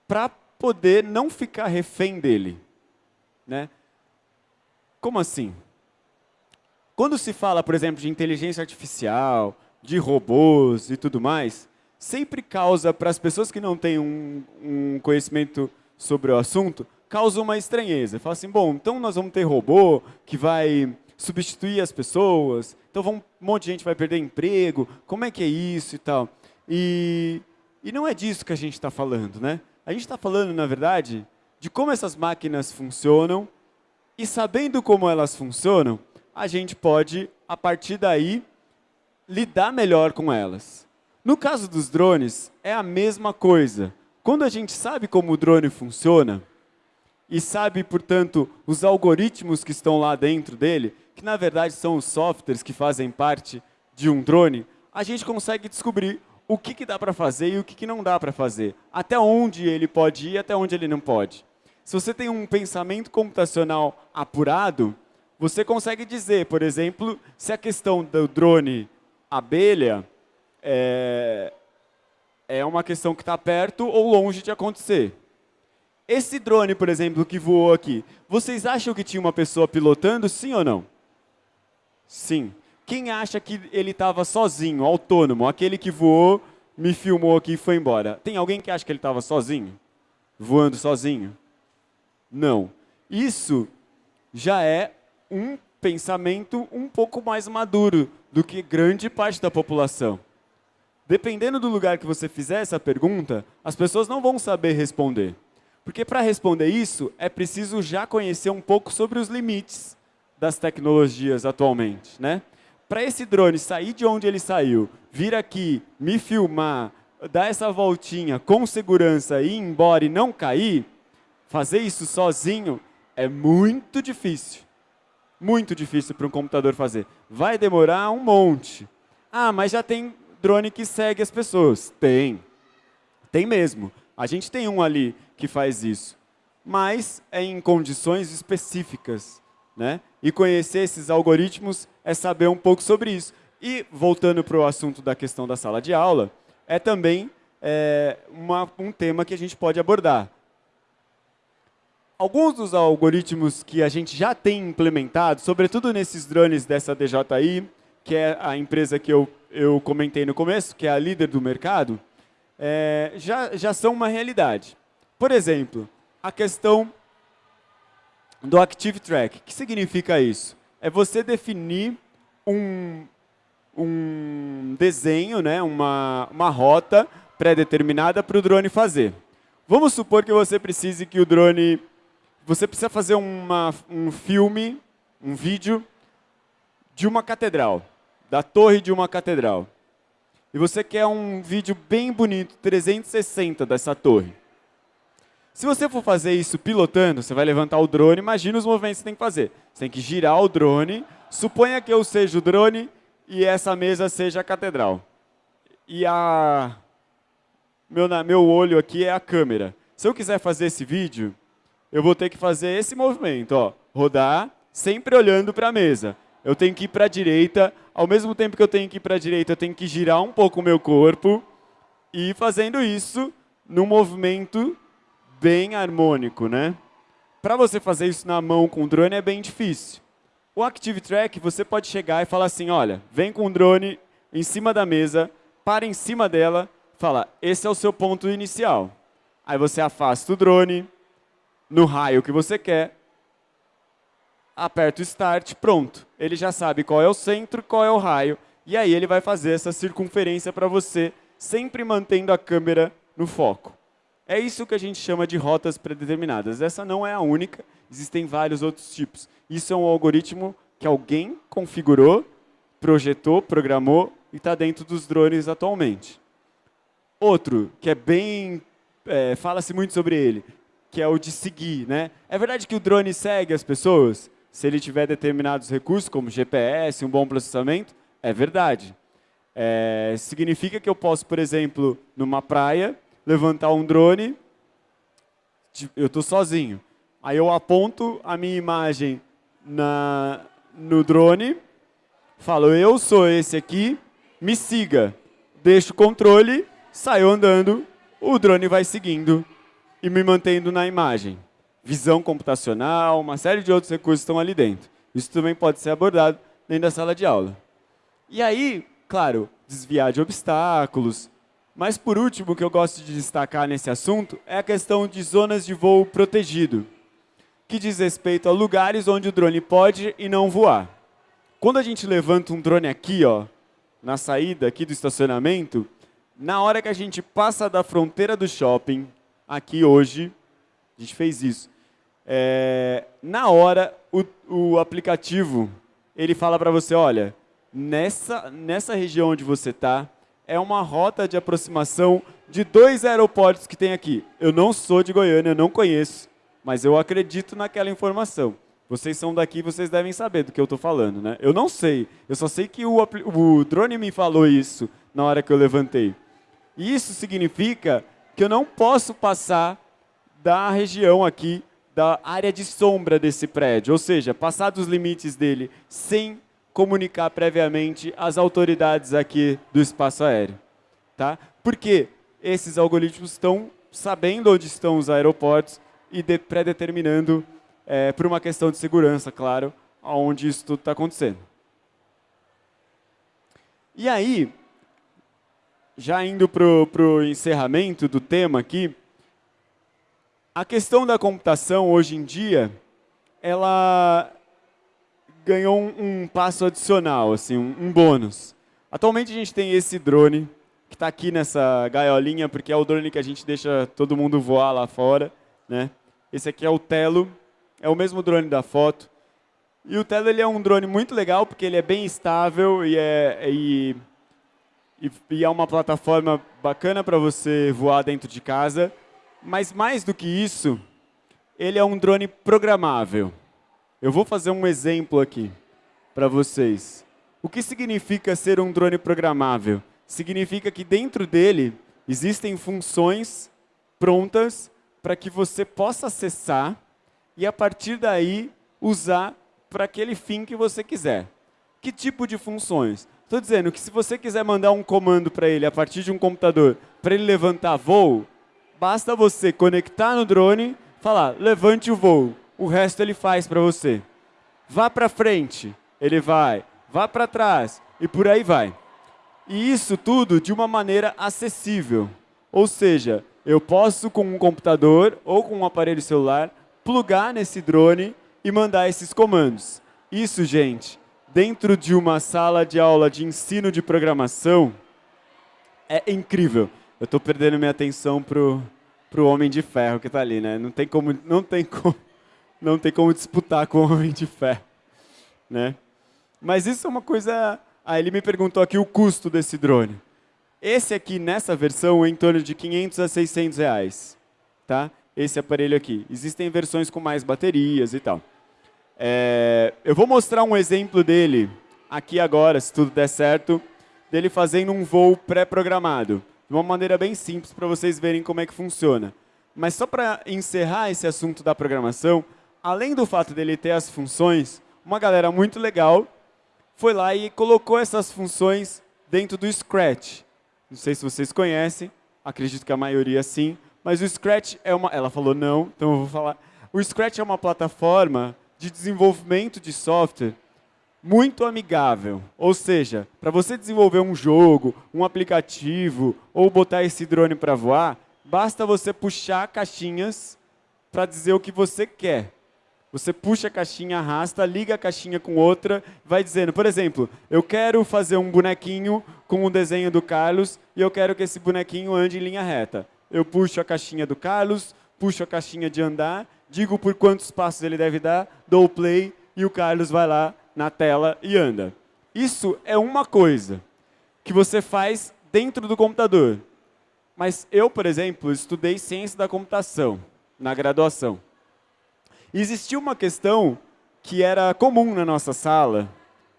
para poder não ficar refém dele. Né? Como assim? Quando se fala, por exemplo, de inteligência artificial, de robôs e tudo mais, sempre causa para as pessoas que não têm um, um conhecimento sobre o assunto, causa uma estranheza. Fala assim, bom, então nós vamos ter robô que vai substituir as pessoas, então vamos, um monte de gente vai perder emprego, como é que é isso e tal. E, e não é disso que a gente está falando, né? A gente está falando, na verdade, de como essas máquinas funcionam e sabendo como elas funcionam, a gente pode, a partir daí, lidar melhor com elas. No caso dos drones, é a mesma coisa. Quando a gente sabe como o drone funciona, e sabe, portanto, os algoritmos que estão lá dentro dele, que na verdade são os softwares que fazem parte de um drone, a gente consegue descobrir o que, que dá para fazer e o que, que não dá para fazer. Até onde ele pode ir e até onde ele não pode. Se você tem um pensamento computacional apurado, você consegue dizer, por exemplo, se a questão do drone abelha é, é uma questão que está perto ou longe de acontecer. Esse drone, por exemplo, que voou aqui, vocês acham que tinha uma pessoa pilotando, sim ou não? Sim. Quem acha que ele estava sozinho, autônomo, aquele que voou, me filmou aqui e foi embora? Tem alguém que acha que ele estava sozinho? Voando sozinho? Não. Isso já é um pensamento um pouco mais maduro do que grande parte da população. Dependendo do lugar que você fizer essa pergunta, as pessoas não vão saber responder. Porque para responder isso, é preciso já conhecer um pouco sobre os limites das tecnologias atualmente. Né? Para esse drone sair de onde ele saiu, vir aqui, me filmar, dar essa voltinha com segurança e ir embora e não cair, fazer isso sozinho é muito difícil. Muito difícil para um computador fazer. Vai demorar um monte. Ah, mas já tem drone que segue as pessoas. Tem. Tem mesmo. A gente tem um ali que faz isso. Mas é em condições específicas. Né? E conhecer esses algoritmos é saber um pouco sobre isso. E, voltando para o assunto da questão da sala de aula, é também é, uma, um tema que a gente pode abordar. Alguns dos algoritmos que a gente já tem implementado, sobretudo nesses drones dessa DJI, que é a empresa que eu, eu comentei no começo, que é a líder do mercado, é, já, já são uma realidade. Por exemplo, a questão do Active Track. O que significa isso? É você definir um, um desenho, né, uma, uma rota pré-determinada para o drone fazer. Vamos supor que você precise que o drone... Você precisa fazer uma, um filme, um vídeo de uma catedral, da torre de uma catedral. E você quer um vídeo bem bonito, 360 dessa torre. Se você for fazer isso pilotando, você vai levantar o drone, imagina os movimentos que você tem que fazer. Você tem que girar o drone, suponha que eu seja o drone e essa mesa seja a catedral. E a meu, meu olho aqui é a câmera. Se eu quiser fazer esse vídeo, eu vou ter que fazer esse movimento, ó, rodar, sempre olhando para a mesa. Eu tenho que ir para a direita, ao mesmo tempo que eu tenho que ir para a direita, eu tenho que girar um pouco o meu corpo e ir fazendo isso num movimento bem harmônico, né? Para você fazer isso na mão com o drone é bem difícil. O Active Track, você pode chegar e falar assim, olha, vem com o drone em cima da mesa, para em cima dela, fala, esse é o seu ponto inicial. Aí você afasta o drone no raio que você quer, aperta o Start, pronto. Ele já sabe qual é o centro, qual é o raio, e aí ele vai fazer essa circunferência para você, sempre mantendo a câmera no foco. É isso que a gente chama de rotas predeterminadas. Essa não é a única, existem vários outros tipos. Isso é um algoritmo que alguém configurou, projetou, programou e está dentro dos drones atualmente. Outro, que é bem... É, Fala-se muito sobre ele, que é o de seguir. Né? É verdade que o drone segue as pessoas? Se ele tiver determinados recursos, como GPS, um bom processamento? É verdade. É, significa que eu posso, por exemplo, numa praia, levantar um drone, eu estou sozinho. Aí eu aponto a minha imagem na, no drone, falo, eu sou esse aqui, me siga. Deixo o controle, saio andando, o drone vai seguindo e me mantendo na imagem. Visão computacional, uma série de outros recursos estão ali dentro. Isso também pode ser abordado dentro da sala de aula. E aí, claro, desviar de obstáculos, mas, por último, o que eu gosto de destacar nesse assunto é a questão de zonas de voo protegido, que diz respeito a lugares onde o drone pode e não voar. Quando a gente levanta um drone aqui, ó, na saída aqui do estacionamento, na hora que a gente passa da fronteira do shopping, aqui hoje, a gente fez isso, é, na hora o, o aplicativo ele fala para você, olha, nessa, nessa região onde você está, é uma rota de aproximação de dois aeroportos que tem aqui. Eu não sou de Goiânia, eu não conheço, mas eu acredito naquela informação. Vocês são daqui, vocês devem saber do que eu estou falando, né? Eu não sei, eu só sei que o, o drone me falou isso na hora que eu levantei. E isso significa que eu não posso passar da região aqui, da área de sombra desse prédio, ou seja, passar dos limites dele sem comunicar previamente às autoridades aqui do espaço aéreo. Tá? Porque esses algoritmos estão sabendo onde estão os aeroportos e pré-determinando, é, por uma questão de segurança, claro, aonde isso tudo está acontecendo. E aí, já indo para o encerramento do tema aqui, a questão da computação hoje em dia, ela ganhou um, um passo adicional, assim, um, um, bônus. Atualmente a gente tem esse drone, que está aqui nessa gaiolinha, porque é o drone que a gente deixa todo mundo voar lá fora. Né? Esse aqui é o Telo, é o mesmo drone da foto. E o Telo ele é um drone muito legal, porque ele é bem estável e é, e, e, é uma plataforma bacana para você voar dentro de casa. Mas mais do que isso, ele é um drone programável. Eu vou fazer um exemplo aqui para vocês. O que significa ser um drone programável? Significa que dentro dele existem funções prontas para que você possa acessar e, a partir daí, usar para aquele fim que você quiser. Que tipo de funções? Estou dizendo que se você quiser mandar um comando para ele a partir de um computador para ele levantar voo, basta você conectar no drone, falar, levante o voo o resto ele faz para você. Vá para frente, ele vai. Vá para trás e por aí vai. E isso tudo de uma maneira acessível. Ou seja, eu posso com um computador ou com um aparelho celular plugar nesse drone e mandar esses comandos. Isso, gente, dentro de uma sala de aula de ensino de programação, é incrível. Eu estou perdendo minha atenção pro pro Homem de Ferro que está ali, né? Não tem como, não tem como não tem como disputar com o Homem de Ferro. Né? Mas isso é uma coisa... Aí ele me perguntou aqui o custo desse drone. Esse aqui, nessa versão, é em torno de 500 a 600 reais. Tá? Esse aparelho aqui. Existem versões com mais baterias e tal. É, eu vou mostrar um exemplo dele aqui agora, se tudo der certo, dele fazendo um voo pré-programado. De uma maneira bem simples para vocês verem como é que funciona. Mas só para encerrar esse assunto da programação, além do fato dele ter as funções, uma galera muito legal foi lá e colocou essas funções dentro do Scratch. Não sei se vocês conhecem, acredito que a maioria sim, mas o Scratch é uma... Ela falou não, então eu vou falar. O Scratch é uma plataforma de desenvolvimento de software muito amigável. Ou seja, para você desenvolver um jogo, um aplicativo ou botar esse drone para voar, basta você puxar caixinhas para dizer o que você quer. Você puxa a caixinha, arrasta, liga a caixinha com outra, vai dizendo, por exemplo, eu quero fazer um bonequinho com o um desenho do Carlos e eu quero que esse bonequinho ande em linha reta. Eu puxo a caixinha do Carlos, puxo a caixinha de andar, digo por quantos passos ele deve dar, dou o play e o Carlos vai lá na tela e anda. Isso é uma coisa que você faz dentro do computador. Mas eu, por exemplo, estudei ciência da computação na graduação existia uma questão que era comum na nossa sala,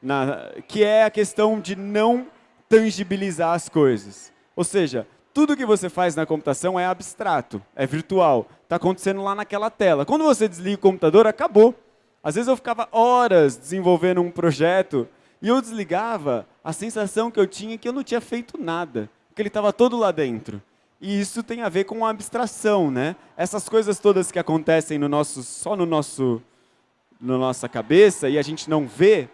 na, que é a questão de não tangibilizar as coisas. Ou seja, tudo que você faz na computação é abstrato, é virtual, está acontecendo lá naquela tela. Quando você desliga o computador, acabou. Às vezes eu ficava horas desenvolvendo um projeto e eu desligava, a sensação que eu tinha é que eu não tinha feito nada, porque ele estava todo lá dentro. E isso tem a ver com a abstração, né? Essas coisas todas que acontecem no nosso, só no nosso, na nossa cabeça e a gente não vê,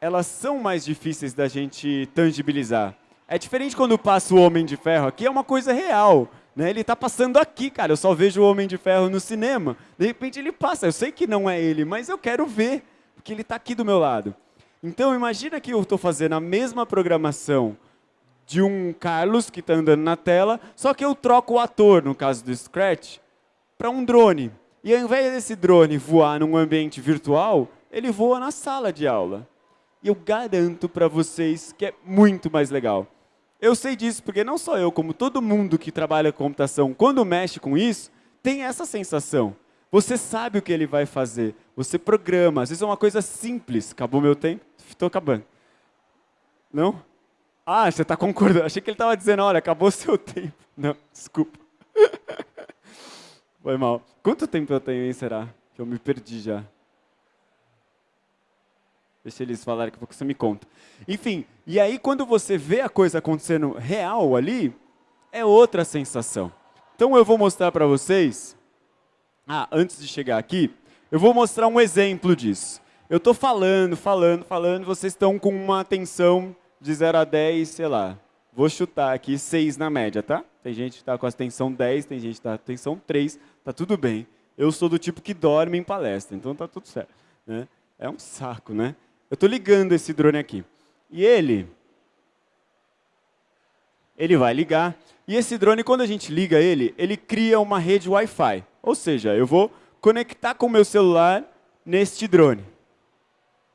elas são mais difíceis da gente tangibilizar. É diferente quando passa o Homem de Ferro aqui, é uma coisa real. Né? Ele está passando aqui, cara. Eu só vejo o Homem de Ferro no cinema. De repente ele passa. Eu sei que não é ele, mas eu quero ver, porque ele está aqui do meu lado. Então, imagina que eu estou fazendo a mesma programação de um Carlos que está andando na tela, só que eu troco o ator, no caso do Scratch, para um drone. E ao invés desse drone voar num ambiente virtual, ele voa na sala de aula. E eu garanto para vocês que é muito mais legal. Eu sei disso porque não só eu, como todo mundo que trabalha com computação, quando mexe com isso, tem essa sensação. Você sabe o que ele vai fazer, você programa. Às vezes é uma coisa simples. Acabou meu tempo? Estou acabando. Não? Ah, você está concordando. Achei que ele estava dizendo, olha, acabou seu <laughs> tempo. Não, desculpa. Foi mal. Quanto tempo eu tenho, hein, será? Que eu me perdi já. Deixa eles falarem que você me conta. Enfim, e aí quando você vê a coisa acontecendo real ali, é outra sensação. Então eu vou mostrar para vocês, ah, antes de chegar aqui, eu vou mostrar um exemplo disso. Eu estou falando, falando, falando, vocês estão com uma atenção de 0 a 10, sei lá, vou chutar aqui 6 na média, tá? Tem gente que está com a atenção 10, tem gente que está com a atenção 3, tá tudo bem. Eu sou do tipo que dorme em palestra, então tá tudo certo. Né? É um saco, né? Eu estou ligando esse drone aqui. E ele, ele vai ligar. E esse drone, quando a gente liga ele, ele cria uma rede Wi-Fi. Ou seja, eu vou conectar com o meu celular neste drone.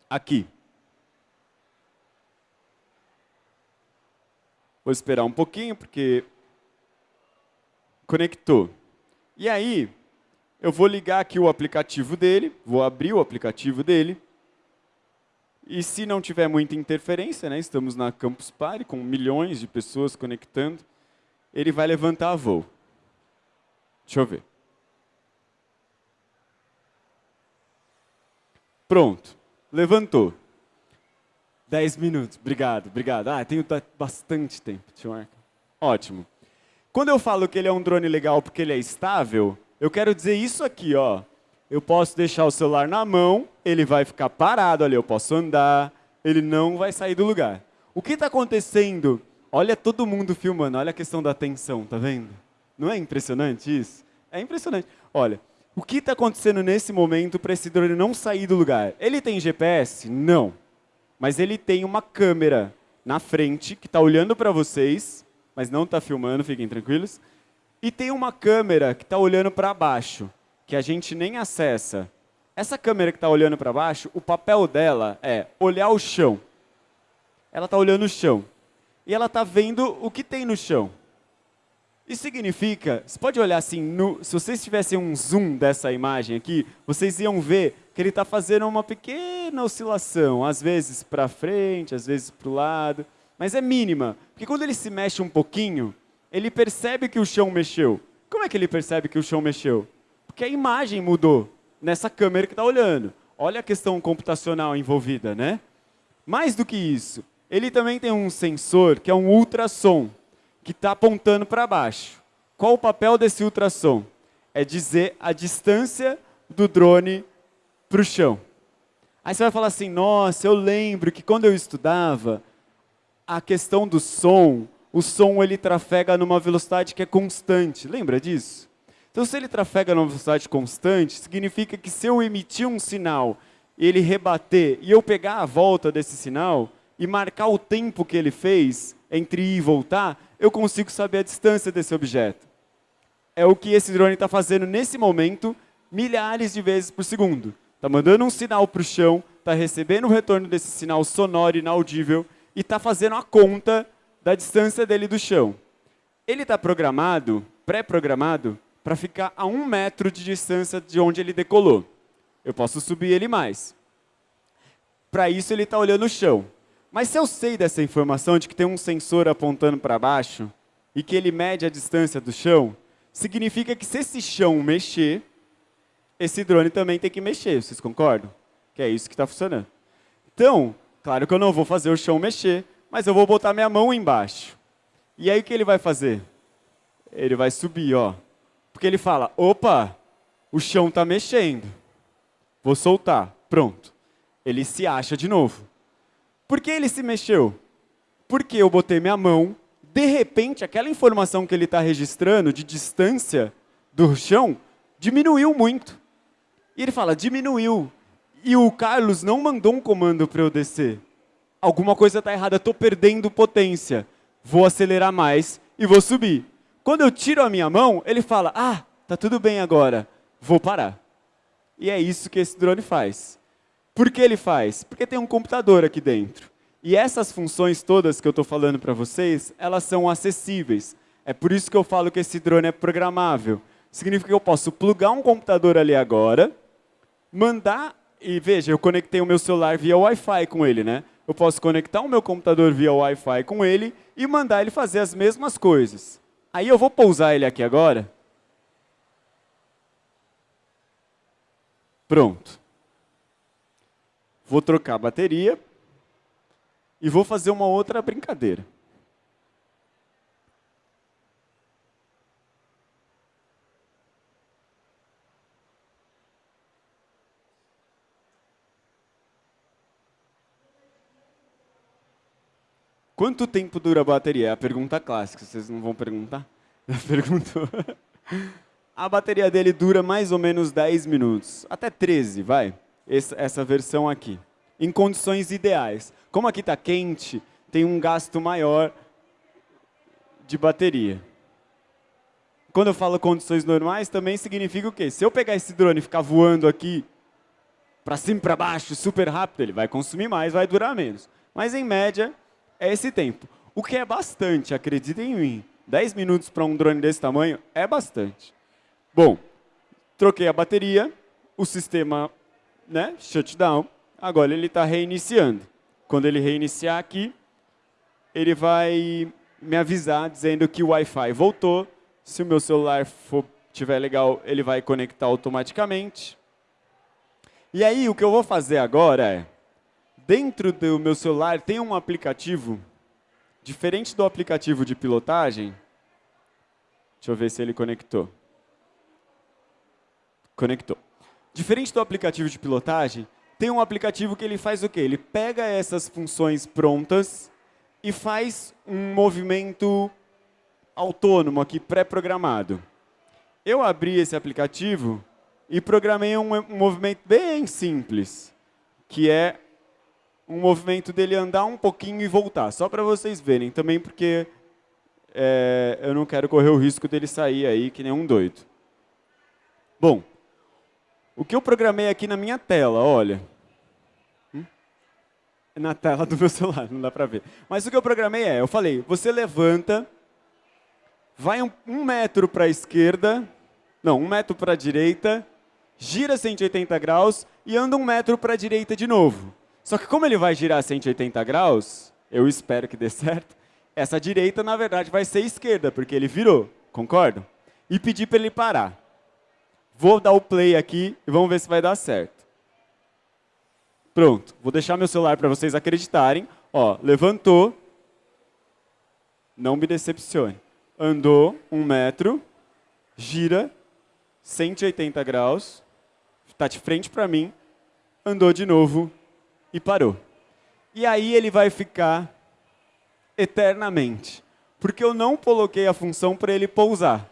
Aqui. Vou esperar um pouquinho, porque conectou. E aí, eu vou ligar aqui o aplicativo dele, vou abrir o aplicativo dele. E se não tiver muita interferência, né, estamos na Campus Party com milhões de pessoas conectando, ele vai levantar a voo. Deixa eu ver. Pronto, levantou. 10 minutos, obrigado, obrigado. Ah, tenho bastante tempo, eu Ótimo. Quando eu falo que ele é um drone legal porque ele é estável, eu quero dizer isso aqui, ó eu posso deixar o celular na mão, ele vai ficar parado ali, eu posso andar, ele não vai sair do lugar. O que está acontecendo? Olha todo mundo filmando, olha a questão da atenção, tá vendo? Não é impressionante isso? É impressionante. Olha, o que está acontecendo nesse momento para esse drone não sair do lugar? Ele tem GPS? Não. Mas ele tem uma câmera na frente que está olhando para vocês, mas não está filmando, fiquem tranquilos. E tem uma câmera que está olhando para baixo que a gente nem acessa. Essa câmera que está olhando para baixo, o papel dela é olhar o chão. Ela está olhando o chão. E ela está vendo o que tem no chão. Isso significa, você pode olhar assim, no, se vocês tivessem um zoom dessa imagem aqui, vocês iam ver que ele está fazendo uma pequena oscilação, às vezes para frente, às vezes para o lado, mas é mínima, porque quando ele se mexe um pouquinho, ele percebe que o chão mexeu. Como é que ele percebe que o chão mexeu? Porque a imagem mudou nessa câmera que está olhando. Olha a questão computacional envolvida, né? Mais do que isso, ele também tem um sensor que é um ultrassom, que está apontando para baixo. Qual o papel desse ultrassom? É dizer a distância do drone para o chão. Aí você vai falar assim, nossa, eu lembro que quando eu estudava, a questão do som, o som ele trafega numa velocidade que é constante. Lembra disso? Então, se ele trafega numa velocidade constante, significa que se eu emitir um sinal ele rebater e eu pegar a volta desse sinal e marcar o tempo que ele fez entre ir e voltar, eu consigo saber a distância desse objeto. É o que esse drone está fazendo nesse momento, milhares de vezes por segundo. Está mandando um sinal para o chão, está recebendo o retorno desse sinal sonoro inaudível e está fazendo a conta da distância dele do chão. Ele está programado, pré-programado, para ficar a um metro de distância de onde ele decolou. Eu posso subir ele mais. Para isso, ele está olhando o chão. Mas se eu sei dessa informação de que tem um sensor apontando para baixo e que ele mede a distância do chão, significa que se esse chão mexer, esse drone também tem que mexer. Vocês concordam? Que é isso que está funcionando. Então, claro que eu não vou fazer o chão mexer, mas eu vou botar minha mão embaixo. E aí o que ele vai fazer? Ele vai subir, ó. Porque ele fala, opa, o chão está mexendo. Vou soltar. Pronto. Ele se acha de novo. Por que ele se mexeu? Porque eu botei minha mão, de repente, aquela informação que ele está registrando de distância do chão diminuiu muito. E ele fala, diminuiu. E o Carlos não mandou um comando para eu descer. Alguma coisa está errada, estou perdendo potência. Vou acelerar mais e vou subir. Quando eu tiro a minha mão, ele fala, ah, tá tudo bem agora, vou parar. E é isso que esse drone faz. Por que ele faz? Porque tem um computador aqui dentro. E essas funções todas que eu estou falando para vocês, elas são acessíveis. É por isso que eu falo que esse drone é programável. Significa que eu posso plugar um computador ali agora, mandar, e veja, eu conectei o meu celular via Wi-Fi com ele, né? Eu posso conectar o meu computador via Wi-Fi com ele e mandar ele fazer as mesmas coisas. Aí eu vou pousar ele aqui agora. Pronto. Vou trocar a bateria e vou fazer uma outra brincadeira. Quanto tempo dura a bateria? É a pergunta clássica, vocês não vão perguntar? <laughs> Perguntou. A bateria dele dura mais ou menos 10 minutos, até 13, vai, essa versão aqui, em condições ideais. Como aqui está quente, tem um gasto maior de bateria. Quando eu falo condições normais, também significa o quê? Se eu pegar esse drone e ficar voando aqui, para cima e para baixo, super rápido, ele vai consumir mais, vai durar menos. Mas, em média, é esse tempo. O que é bastante, acreditem em mim. 10 minutos para um drone desse tamanho é bastante. Bom, troquei a bateria, o sistema né, shutdown, agora ele está reiniciando. Quando ele reiniciar aqui, ele vai me avisar dizendo que o Wi-Fi voltou. Se o meu celular for, tiver legal, ele vai conectar automaticamente. E aí, o que eu vou fazer agora é, dentro do meu celular tem um aplicativo, diferente do aplicativo de pilotagem. Deixa eu ver se ele conectou. Conectou. Diferente do aplicativo de pilotagem, tem um aplicativo que ele faz o quê? Ele pega essas funções prontas e faz um movimento autônomo aqui, pré-programado. Eu abri esse aplicativo e programei um, um movimento bem simples, que é um movimento dele andar um pouquinho e voltar, só para vocês verem, também porque é, eu não quero correr o risco dele sair aí que nem um doido. Bom, o que eu programei aqui na minha tela, olha, hum? é na tela do meu celular, não dá para ver. Mas o que eu programei é, eu falei, você levanta, vai um, um metro para a esquerda, não, um metro para a direita, gira 180 graus e anda um metro para a direita de novo. Só que como ele vai girar 180 graus, eu espero que dê <laughs> certo, essa direita, na verdade, vai ser esquerda, porque ele virou, concordam? E pedir para ele parar. Vou dar o play aqui e vamos ver se vai dar certo. Pronto, vou deixar meu celular para vocês acreditarem. Ó, levantou, não me decepcione. Andou um metro, gira 180 graus, está de frente para mim, andou de novo e parou. E aí ele vai ficar eternamente, porque eu não coloquei a função para ele pousar.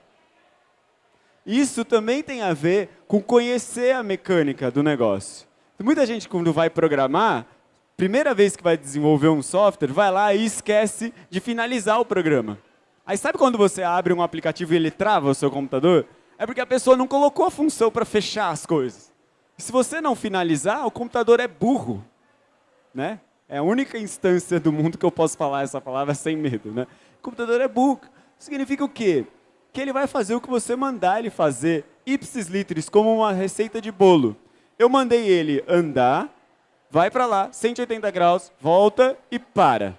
Isso também tem a ver com conhecer a mecânica do negócio. Muita gente, quando vai programar, primeira vez que vai desenvolver um software, vai lá e esquece de finalizar o programa. Aí sabe quando você abre um aplicativo e ele trava o seu computador? É porque a pessoa não colocou a função para fechar as coisas. Se você não finalizar, o computador é burro né? É a única instância do mundo que eu posso falar essa palavra sem medo, né? O computador é burro. Significa o quê? Que ele vai fazer o que você mandar ele fazer, ipsis literis, como uma receita de bolo. Eu mandei ele andar, vai para lá, 180 graus, volta e para.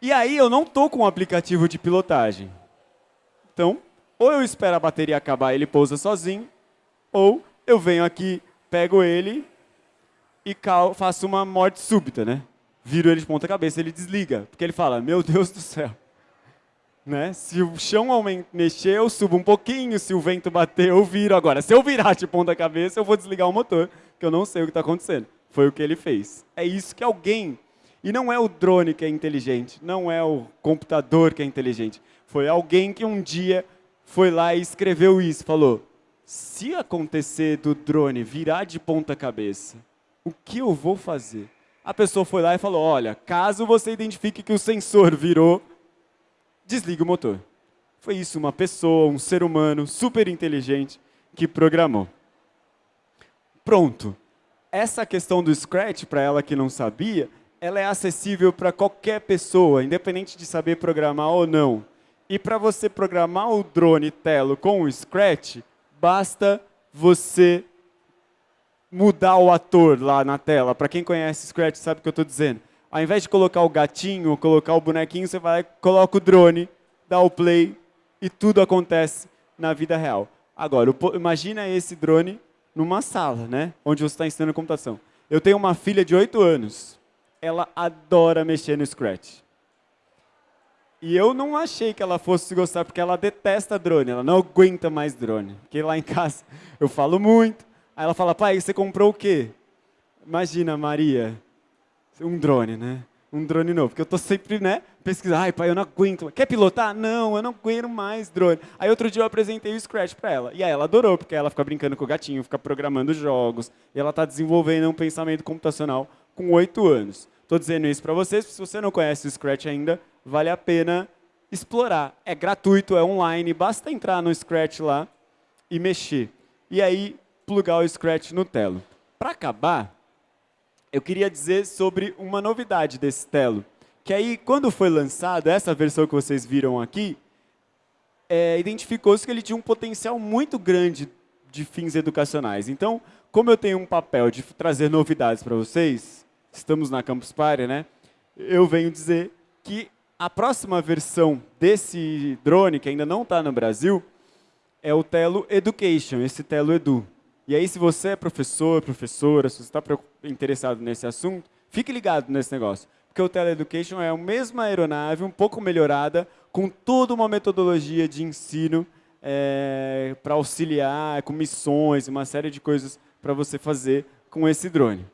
E aí eu não estou com um aplicativo de pilotagem. Então, ou eu espero a bateria acabar e ele pousa sozinho, ou eu venho aqui, pego ele e faço uma morte súbita, né? Viro ele de ponta cabeça, ele desliga, porque ele fala, meu Deus do céu. Né? Se o chão mexer, eu subo um pouquinho, se o vento bater, eu viro. Agora, se eu virar de ponta cabeça, eu vou desligar o motor, que eu não sei o que está acontecendo. Foi o que ele fez. É isso que alguém, e não é o drone que é inteligente, não é o computador que é inteligente, foi alguém que um dia foi lá e escreveu isso, falou, se acontecer do drone virar de ponta cabeça o que eu vou fazer? A pessoa foi lá e falou, olha, caso você identifique que o sensor virou, desliga o motor. Foi isso, uma pessoa, um ser humano super inteligente que programou. Pronto. Essa questão do Scratch, para ela que não sabia, ela é acessível para qualquer pessoa, independente de saber programar ou não. E para você programar o drone Telo com o Scratch, basta você mudar o ator lá na tela. Para quem conhece Scratch sabe o que eu estou dizendo. Ao invés de colocar o gatinho, colocar o bonequinho, você vai, coloca o drone, dá o play e tudo acontece na vida real. Agora, imagina esse drone numa sala, né? Onde você está ensinando computação. Eu tenho uma filha de 8 anos. Ela adora mexer no Scratch. E eu não achei que ela fosse gostar, porque ela detesta drone. Ela não aguenta mais drone. Porque lá em casa eu falo muito. Aí ela fala, pai, você comprou o quê? Imagina, Maria, um drone, né? Um drone novo. Porque eu estou sempre, né, pesquisando. Ai, pai, eu não aguento. Quer pilotar? Não, eu não aguento mais drone. Aí outro dia eu apresentei o Scratch para ela. E aí ela adorou, porque ela fica brincando com o gatinho, fica programando jogos. E ela está desenvolvendo um pensamento computacional com oito anos. Estou dizendo isso para vocês, se você não conhece o Scratch ainda, vale a pena explorar. É gratuito, é online, basta entrar no Scratch lá e mexer. E aí, plugar o Scratch no Telo. Para acabar, eu queria dizer sobre uma novidade desse Telo. Que aí, quando foi lançado, essa versão que vocês viram aqui, é, identificou-se que ele tinha um potencial muito grande de fins educacionais. Então, como eu tenho um papel de trazer novidades para vocês, estamos na Campus Party, né? Eu venho dizer que a próxima versão desse drone, que ainda não está no Brasil, é o Telo Education, esse Telo Edu. E aí, se você é professor, professora, se você está interessado nesse assunto, fique ligado nesse negócio. Porque o Teleeducation é a mesma aeronave, um pouco melhorada, com toda uma metodologia de ensino é, para auxiliar, com missões, uma série de coisas para você fazer com esse drone.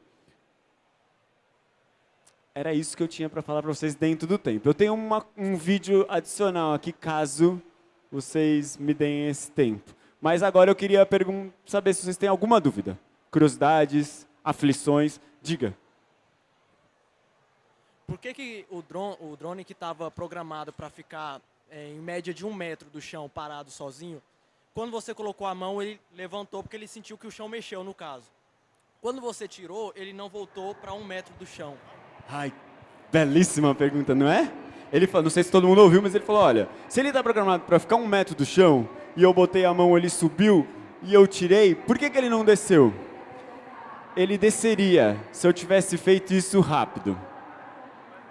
Era isso que eu tinha para falar para vocês dentro do tempo. Eu tenho uma, um vídeo adicional aqui, caso vocês me deem esse tempo. Mas agora eu queria saber se vocês têm alguma dúvida. Curiosidades, aflições, diga. Por que, que o, drone, o drone que estava programado para ficar é, em média de um metro do chão parado sozinho, quando você colocou a mão, ele levantou porque ele sentiu que o chão mexeu, no caso. Quando você tirou, ele não voltou para um metro do chão. Ai, belíssima pergunta, não é? Ele falou, não sei se todo mundo ouviu, mas ele falou, olha, se ele está programado para ficar um metro do chão, e eu botei a mão, ele subiu e eu tirei, por que, que ele não desceu? Ele desceria se eu tivesse feito isso rápido.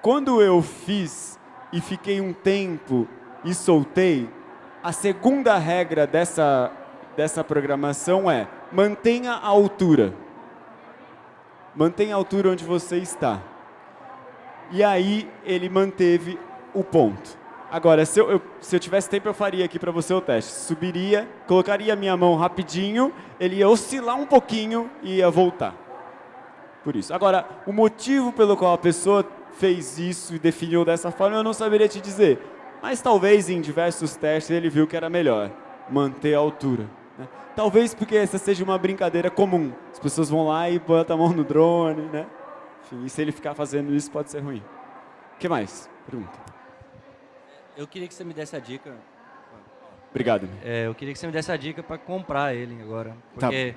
Quando eu fiz e fiquei um tempo e soltei, a segunda regra dessa, dessa programação é mantenha a altura. Mantenha a altura onde você está. E aí ele manteve o ponto. Agora, se eu, eu, se eu tivesse tempo, eu faria aqui para você o teste. Subiria, colocaria a minha mão rapidinho, ele ia oscilar um pouquinho e ia voltar. Por isso. Agora, o motivo pelo qual a pessoa fez isso e definiu dessa forma, eu não saberia te dizer. Mas talvez em diversos testes ele viu que era melhor manter a altura. Né? Talvez porque essa seja uma brincadeira comum. As pessoas vão lá e botam a mão no drone, né? Enfim, e se ele ficar fazendo isso, pode ser ruim. O que mais? Pergunta. Eu queria que você me desse a dica. Obrigado. É, eu queria que você me desse a dica para comprar ele agora. Tá. Porque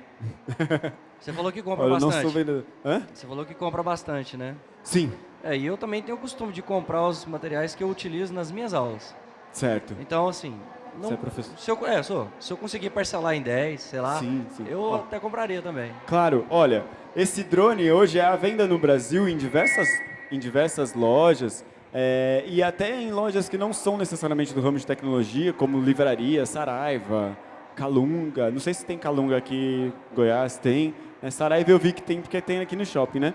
tá. <laughs> você falou que compra eu bastante. Não sou vendedor. Hã? Você falou que compra bastante, né? Sim. É, e eu também tenho o costume de comprar os materiais que eu utilizo nas minhas aulas. Certo. Então, assim... Não, você é professor? Se eu, é, sou. Se eu conseguir parcelar em 10, sei lá, sim, sim. eu Ó, até compraria também. Claro. Olha, esse drone hoje é à venda no Brasil em diversas, em diversas lojas. É, e até em lojas que não são necessariamente do ramo de tecnologia, como Livraria, Saraiva, Calunga. Não sei se tem Calunga aqui em Goiás, tem. É, Saraiva eu vi que tem, porque tem aqui no shopping, né?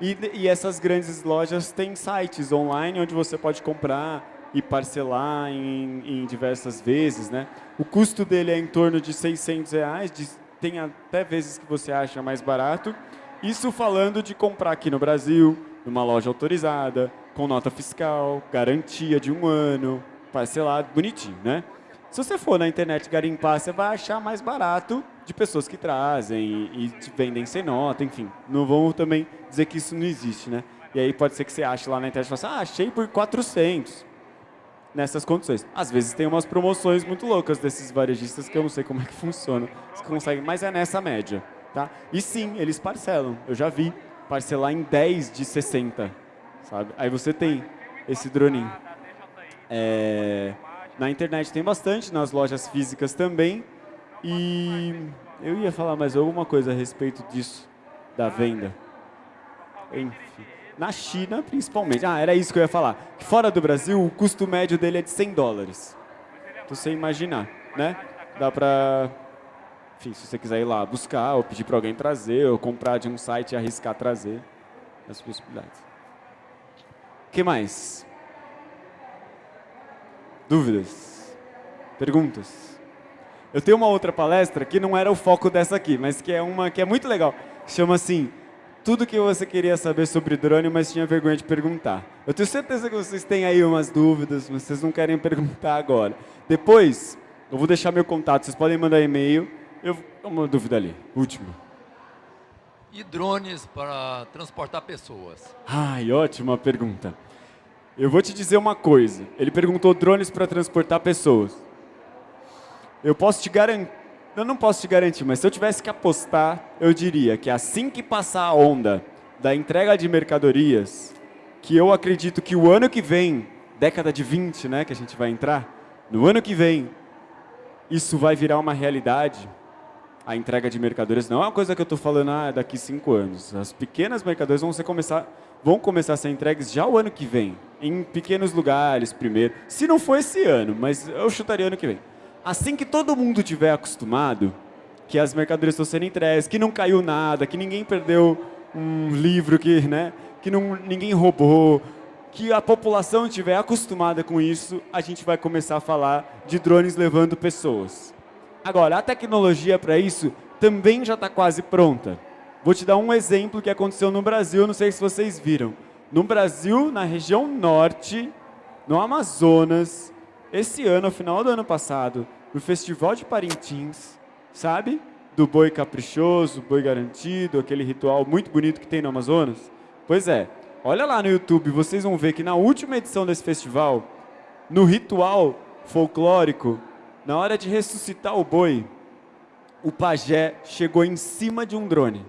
E, e essas grandes lojas têm sites online onde você pode comprar e parcelar em, em, diversas vezes, né? O custo dele é em torno de 600 reais, de, tem até vezes que você acha mais barato. Isso falando de comprar aqui no Brasil, numa loja autorizada, com nota fiscal, garantia de um ano, parcelado, bonitinho, né? Se você for na internet garimpar, você vai achar mais barato de pessoas que trazem e, te vendem sem nota, enfim. Não vamos também dizer que isso não existe, né? E aí pode ser que você ache lá na internet e fale assim, ah, achei por 400 nessas condições. Às vezes tem umas promoções muito loucas desses varejistas que eu não sei como é que funciona. Você consegue, mas é nessa média, tá? E sim, eles parcelam. Eu já vi parcelar em 10 de 60, sabe? Aí você tem esse droninho. É, na internet tem bastante, nas lojas físicas também. E eu ia falar mais alguma coisa a respeito disso, da venda. Enfim. Na China, principalmente. Ah, era isso que eu ia falar. Fora do Brasil, o custo médio dele é de 100 dólares. Então, você imaginar, né? Dá pra... Enfim, se você quiser ir lá buscar, ou pedir para alguém trazer, ou comprar de um site e arriscar trazer, as possibilidades. O que mais? Dúvidas? Perguntas? Eu tenho uma outra palestra que não era o foco dessa aqui, mas que é uma que é muito legal. Chama assim, tudo que você queria saber sobre drone, mas tinha vergonha de perguntar. Eu tenho certeza que vocês têm aí umas dúvidas, mas vocês não querem <laughs> perguntar agora. Depois, eu vou deixar meu contato, vocês podem mandar e-mail. Eu uma dúvida ali, última. E drones para transportar pessoas? Ai, ótima pergunta. Eu vou te dizer uma coisa. Ele perguntou drones para transportar pessoas. Eu posso te garantir, eu não posso te garantir, mas se eu tivesse que apostar, eu diria que assim que passar a onda da entrega de mercadorias, que eu acredito que o ano que vem, década de 20, né, que a gente vai entrar, no ano que vem, isso vai virar uma realidade. A entrega de mercadorias não é uma coisa que eu estou falando ah, daqui cinco anos. As pequenas mercadorias vão ser começar vão começar a ser entregues já o ano que vem, em pequenos lugares primeiro. Se não for esse ano, mas eu chutaria ano que vem. Assim que todo mundo tiver acostumado, que as mercadorias estão sendo entregues, que não caiu nada, que ninguém perdeu um livro, que, né, que não, ninguém roubou, que a população estiver acostumada com isso, a gente vai começar a falar de drones levando pessoas. Agora, a tecnologia para isso também já está quase pronta. Vou te dar um exemplo que aconteceu no Brasil, não sei se vocês viram. No Brasil, na região norte, no Amazonas, esse ano, no final do ano passado, no Festival de Parintins, sabe? Do boi caprichoso, boi garantido, aquele ritual muito bonito que tem no Amazonas. Pois é, olha lá no YouTube, vocês vão ver que na última edição desse festival, no ritual folclórico, na hora de ressuscitar o boi, o pajé chegou em cima de um drone.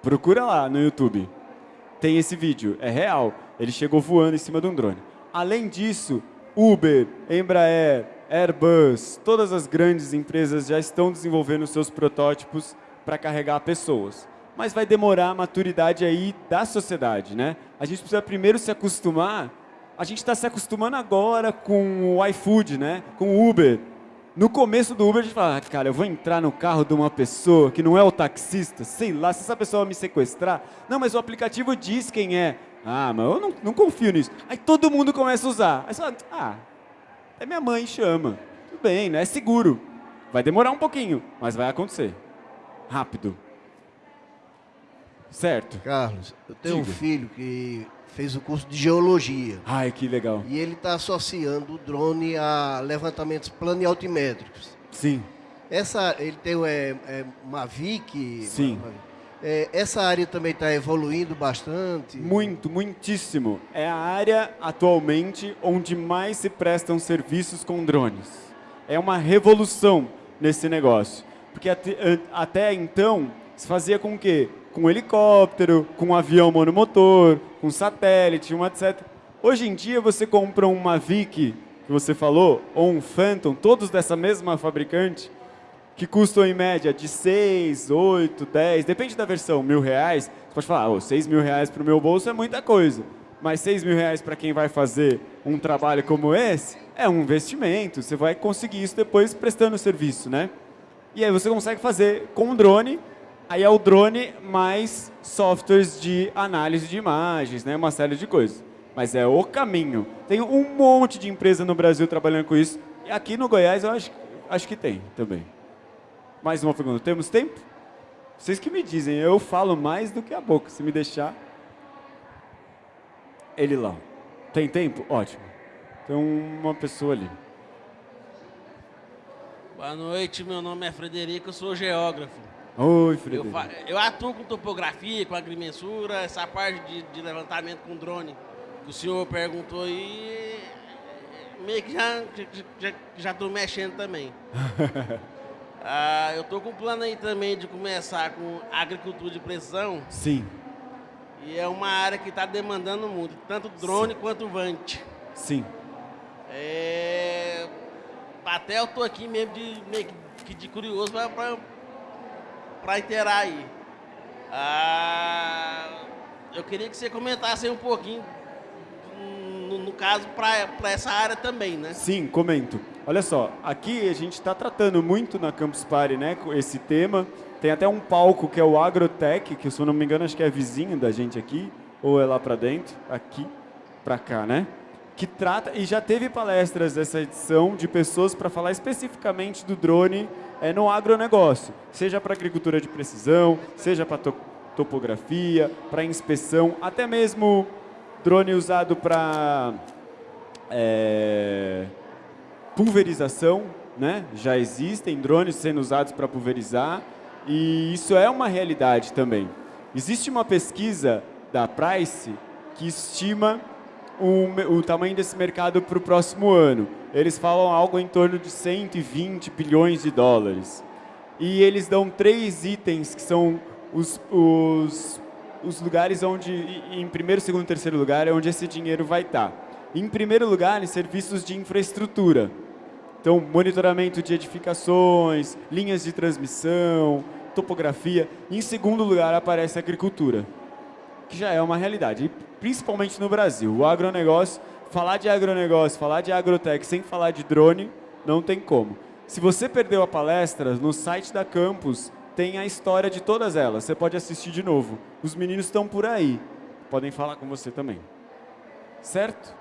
Procura lá no YouTube. Tem esse vídeo, é real. Ele chegou voando em cima de um drone. Além disso, Uber, Embraer, Airbus, todas as grandes empresas já estão desenvolvendo seus protótipos para carregar pessoas. Mas vai demorar a maturidade aí da sociedade, né? A gente precisa primeiro se acostumar. A gente está se acostumando agora com o iFood, né? Com o Uber, no começo do Uber, a gente fala, ah, cara, eu vou entrar no carro de uma pessoa que não é o taxista, sei lá, se essa pessoa me sequestrar. Não, mas o aplicativo diz quem é. Ah, mas eu não, não confio nisso. Aí todo mundo começa a usar. Aí você fala, ah, é minha mãe chama. Tudo bem, né? É seguro. Vai demorar um pouquinho, mas vai acontecer. Rápido. Certo. Carlos, eu tenho Diga. um filho que fez o curso de geologia. Ai, que legal. E ele está associando o drone a levantamentos plano e altimétricos. Sim. Essa, ele tem é, é Mavic. Sim. É, essa área também está evoluindo bastante. Muito, muitíssimo. É a área atualmente onde mais se prestam serviços com drones. É uma revolução nesse negócio. Porque até, até então se fazia com que com um helicóptero, com um avião monomotor, com satélite, uma etc. Hoje em dia você compra um Mavic, que você falou, ou um Phantom, todos dessa mesma fabricante, que custam em média de 6, 8, 10, depende da versão, mil reais. Você pode falar, oh, 6 mil reais para o meu bolso é muita coisa. Mas 6 mil reais para quem vai fazer um trabalho como esse é um investimento. Você vai conseguir isso depois prestando serviço, né? E aí você consegue fazer com um drone Aí é o drone mais softwares de análise de imagens, né? uma série de coisas. Mas é o caminho. Tem um monte de empresa no Brasil trabalhando com isso. E aqui no Goiás eu acho, acho que tem também. Mais uma pergunta. Temos tempo? Vocês que me dizem, eu falo mais do que a boca. Se me deixar... Ele lá. Tem tempo? Ótimo. Tem uma pessoa ali. Boa noite, meu nome é Frederico, eu sou geógrafo. Oi, Frederico. Eu, eu, atuo com topografia, com agrimensura, essa parte de, de, levantamento com drone que o senhor perguntou aí, meio que já já estou mexendo também. <laughs> ah, eu estou com um plano aí também de começar com agricultura de precisão. Sim. E é uma área que está demandando muito, tanto drone quanto Vant. Sim. É... Até eu tô aqui mesmo de, meio que de curioso para inteirar aí. Ah, eu queria que você comentasse um pouquinho, no, no caso, para essa área também, né? Sim, comento. Olha só, aqui a gente está tratando muito na Campus Party, né, esse tema. Tem até um palco que é o Agrotech, que se eu não me engano acho que é vizinho da gente aqui, ou é lá para dentro, aqui, para cá, né? Que trata, e já teve palestras dessa edição de pessoas para falar especificamente do drone é, no agronegócio, seja para agricultura de precisão, seja para to topografia, para inspeção, até mesmo drone usado para é, pulverização, né? já existem drones sendo usados para pulverizar, e isso é uma realidade também. Existe uma pesquisa da Price que estima o, o tamanho desse mercado para o próximo ano. Eles falam algo em torno de 120 bilhões de dólares. E eles dão três itens que são os, os, os lugares onde, em primeiro, segundo e terceiro lugar, é onde esse dinheiro vai estar. Em primeiro lugar, em serviços de infraestrutura. Então, monitoramento de edificações, linhas de transmissão, topografia. Em segundo lugar, aparece a agricultura, que já é uma realidade principalmente no Brasil. O agronegócio, falar de agronegócio, falar de agrotech sem falar de drone, não tem como. Se você perdeu a palestra, no site da Campus tem a história de todas elas. Você pode assistir de novo. Os meninos estão por aí. Podem falar com você também. Certo?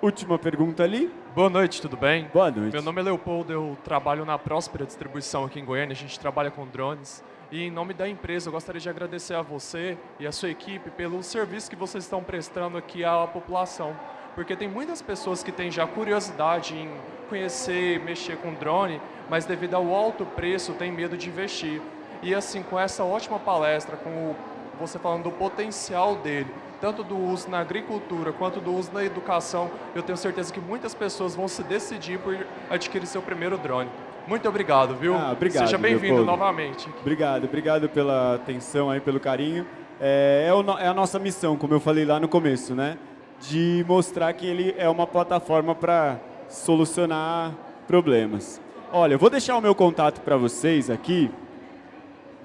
Última pergunta ali. Boa noite, tudo bem? Boa noite. Meu nome é Leopoldo, eu trabalho na Próspera Distribuição aqui em Goiânia. A gente trabalha com drones. E em nome da empresa, eu gostaria de agradecer a você e a sua equipe pelo serviço que vocês estão prestando aqui à população. Porque tem muitas pessoas que têm já curiosidade em conhecer, mexer com drone, mas devido ao alto preço tem medo de investir. E assim, com essa ótima palestra, com você falando do potencial dele, tanto do uso na agricultura quanto do uso na educação, eu tenho certeza que muitas pessoas vão se decidir por adquirir seu primeiro drone. Muito obrigado, viu? Ah, obrigado, Seja bem-vindo novamente. Obrigado, obrigado pela atenção aí, pelo carinho. É, é, o, é, a nossa missão, como eu falei lá no começo, né? De mostrar que ele é uma plataforma para solucionar problemas. Olha, eu vou deixar o meu contato para vocês aqui,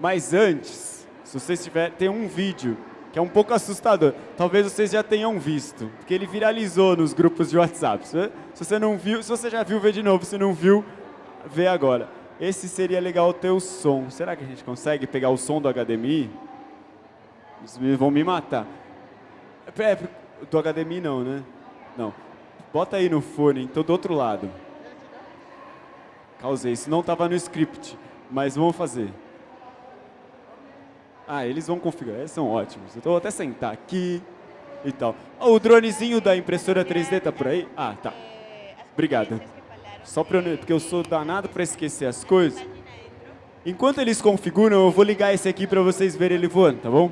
mas antes, se vocês tiverem, tem um vídeo que é um pouco assustador. Talvez vocês já tenham visto, porque ele viralizou nos grupos de WhatsApp. Se você não viu, se você já viu, vê de novo. Se não viu, ver agora. Esse seria legal ter o som. Será que a gente consegue pegar o som do HDMI? Eles vão me matar. É, do HDMI não, né? Não. Bota aí no fone, então do outro lado. Causei, isso não estava no script, mas vamos fazer. Ah, eles vão configurar, eles são ótimos. Então vou até sentar aqui e tal. Oh, o dronezinho da impressora 3D tá por aí? Ah, tá. Obrigado. Só para eu, porque eu sou danado para esquecer as coisas. Enquanto eles configuram, eu vou ligar esse aqui para vocês verem ele voando, tá bom?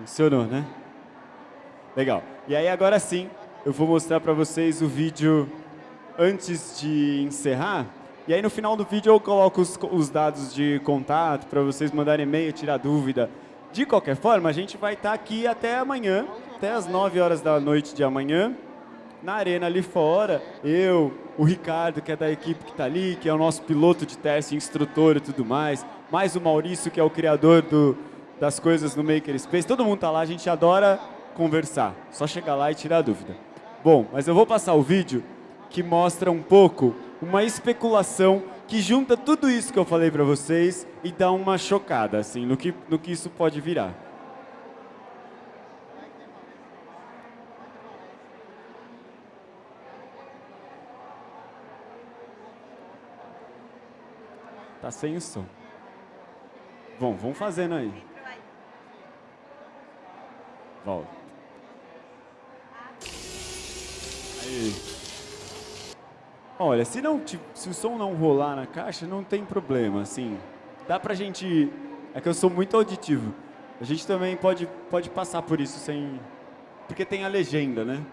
funcionou, né? Legal. E aí agora sim, eu vou mostrar para vocês o vídeo antes de encerrar. E aí no final do vídeo eu coloco os, os dados de contato para vocês mandarem e-mail, tirar dúvida. De qualquer forma, a gente vai estar tá aqui até amanhã, até as 9 horas da noite de amanhã, na arena ali fora, eu, o Ricardo, que é da equipe que está ali, que é o nosso piloto de teste, instrutor e tudo mais, mais o Maurício, que é o criador do, das coisas no Makerspace, todo mundo está lá, a gente adora conversar, só chegar lá e tirar dúvida. Bom, mas eu vou passar o vídeo que mostra um pouco uma especulação que junta tudo isso que eu falei para vocês e dá uma chocada assim no que, no que isso pode virar. Tá sem o som. Bom, vamos fazendo aí. Volta. Aí. Olha, se, não, se o som não rolar na caixa, não tem problema, assim. Dá pra gente... É que eu sou muito auditivo. A gente também pode, pode passar por isso sem... Porque tem a legenda, né?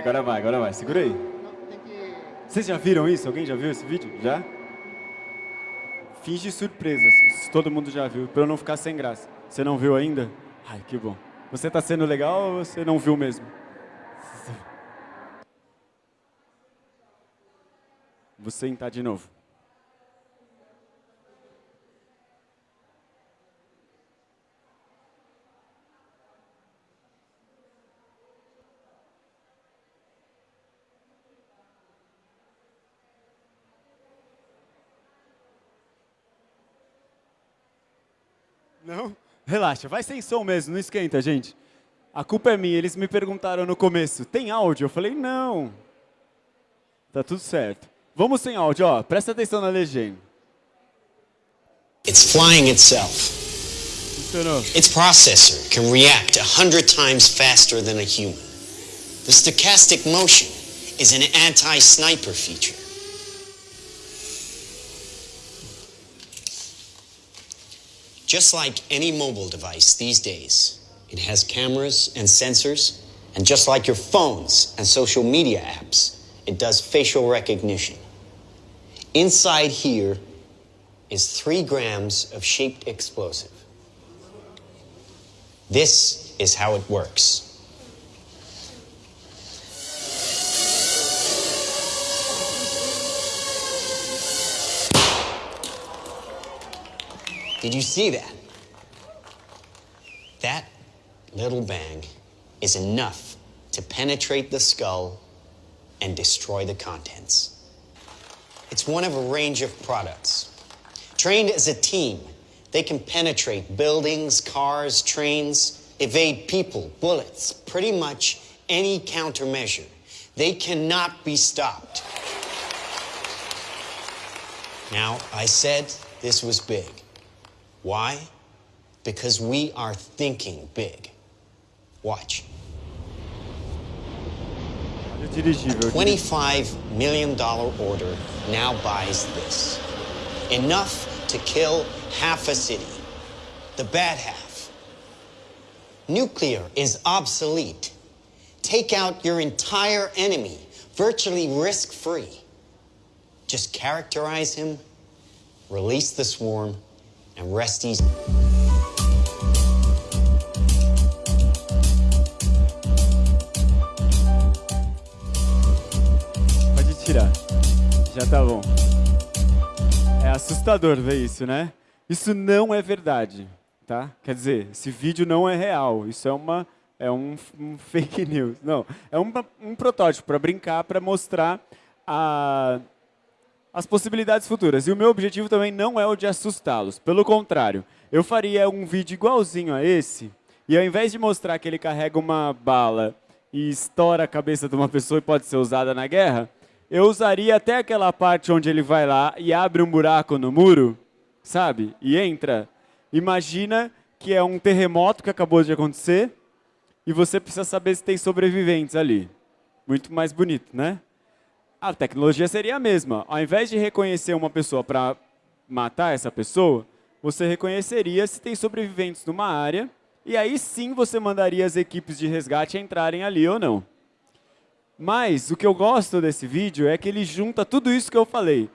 Agora vai, agora vai. Segura aí. Vocês já viram isso? Alguém já viu esse vídeo? Já? Finge surpresa, assim, se todo mundo já viu, para eu não ficar sem graça. Você não viu ainda? Ai, que bom. Você está sendo legal ou você não viu mesmo? Vou sentar de novo. Não? Relaxa, vai sem som mesmo, não esquenta, gente. A culpa é minha, eles me perguntaram no começo, tem áudio? Eu falei, não. Tá tudo certo. Vamos sem áudio, ó, presta atenção na legenda. It's flying itself. Funcionou. Its processor can react a hundred times faster than a human. The stochastic motion is an anti-sniper feature. Just like any mobile device these days, it has cameras and sensors, and just like your phones and social media apps, it does facial recognition. Inside here is three grams of shaped explosive. This is how it works. Did you see that? That little bang is enough to penetrate the skull and destroy the contents. It's one of a range of products. Trained as a team, they can penetrate buildings, cars, trains, evade people, bullets, pretty much any countermeasure. They cannot be stopped. Now, I said this was big. Why? Because we are thinking big. Watch. A $25 million order now buys this. Enough to kill half a city. The bad half. Nuclear is obsolete. Take out your entire enemy, virtually risk free. Just characterize him, release the swarm, and rest easy. Pode tirar. Já tá bom. É assustador ver isso, né? Isso não é verdade, tá? Quer dizer, esse vídeo não é real. Isso é uma é um, um fake <laughs> news. Não, é um, um protótipo para brincar, para mostrar a, as possibilidades futuras. E o meu objetivo também não é o de assustá-los. Pelo contrário, eu faria um vídeo igualzinho a esse, e ao invés de mostrar que ele carrega uma bala e estoura a cabeça de uma pessoa e pode ser usada na guerra, eu usaria até aquela parte onde ele vai lá e abre um buraco no muro, sabe? E entra. Imagina que é um terremoto que acabou de acontecer e você precisa saber se tem sobreviventes ali. Muito mais bonito, né? A tecnologia seria a mesma. Ao invés de reconhecer uma pessoa para matar essa pessoa, você reconheceria se tem sobreviventes numa área e aí sim você mandaria as equipes de resgate entrarem ali ou não. Mas o que eu gosto desse vídeo é que ele junta tudo isso que eu falei.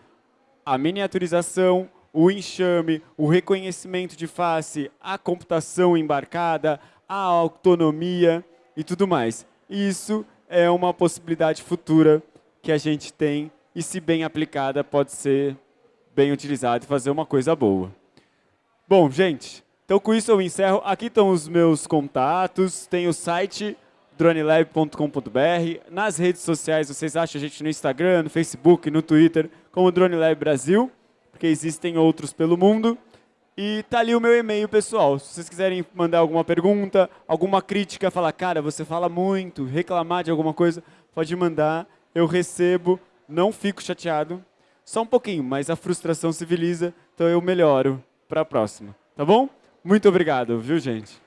A miniaturização, o enxame, o reconhecimento de face, a computação embarcada, a autonomia e tudo mais. Isso é uma possibilidade futura que a gente tem e, se bem aplicada, pode ser bem utilizada e fazer uma coisa boa. Bom, gente, então com isso eu encerro. Aqui estão os meus contatos, tem o site dronelab.com.br. Nas redes sociais, vocês acham a gente no Instagram, no Facebook, no Twitter, como DroneLab Brasil, porque existem outros pelo mundo. E tá ali o meu e-mail pessoal. Se vocês quiserem mandar alguma pergunta, alguma crítica, falar, cara, você fala muito, reclamar de alguma coisa, pode mandar. Eu recebo, não fico chateado. Só um pouquinho, mas a frustração civiliza, então eu melhoro para a próxima. Tá bom? Muito obrigado, viu, gente?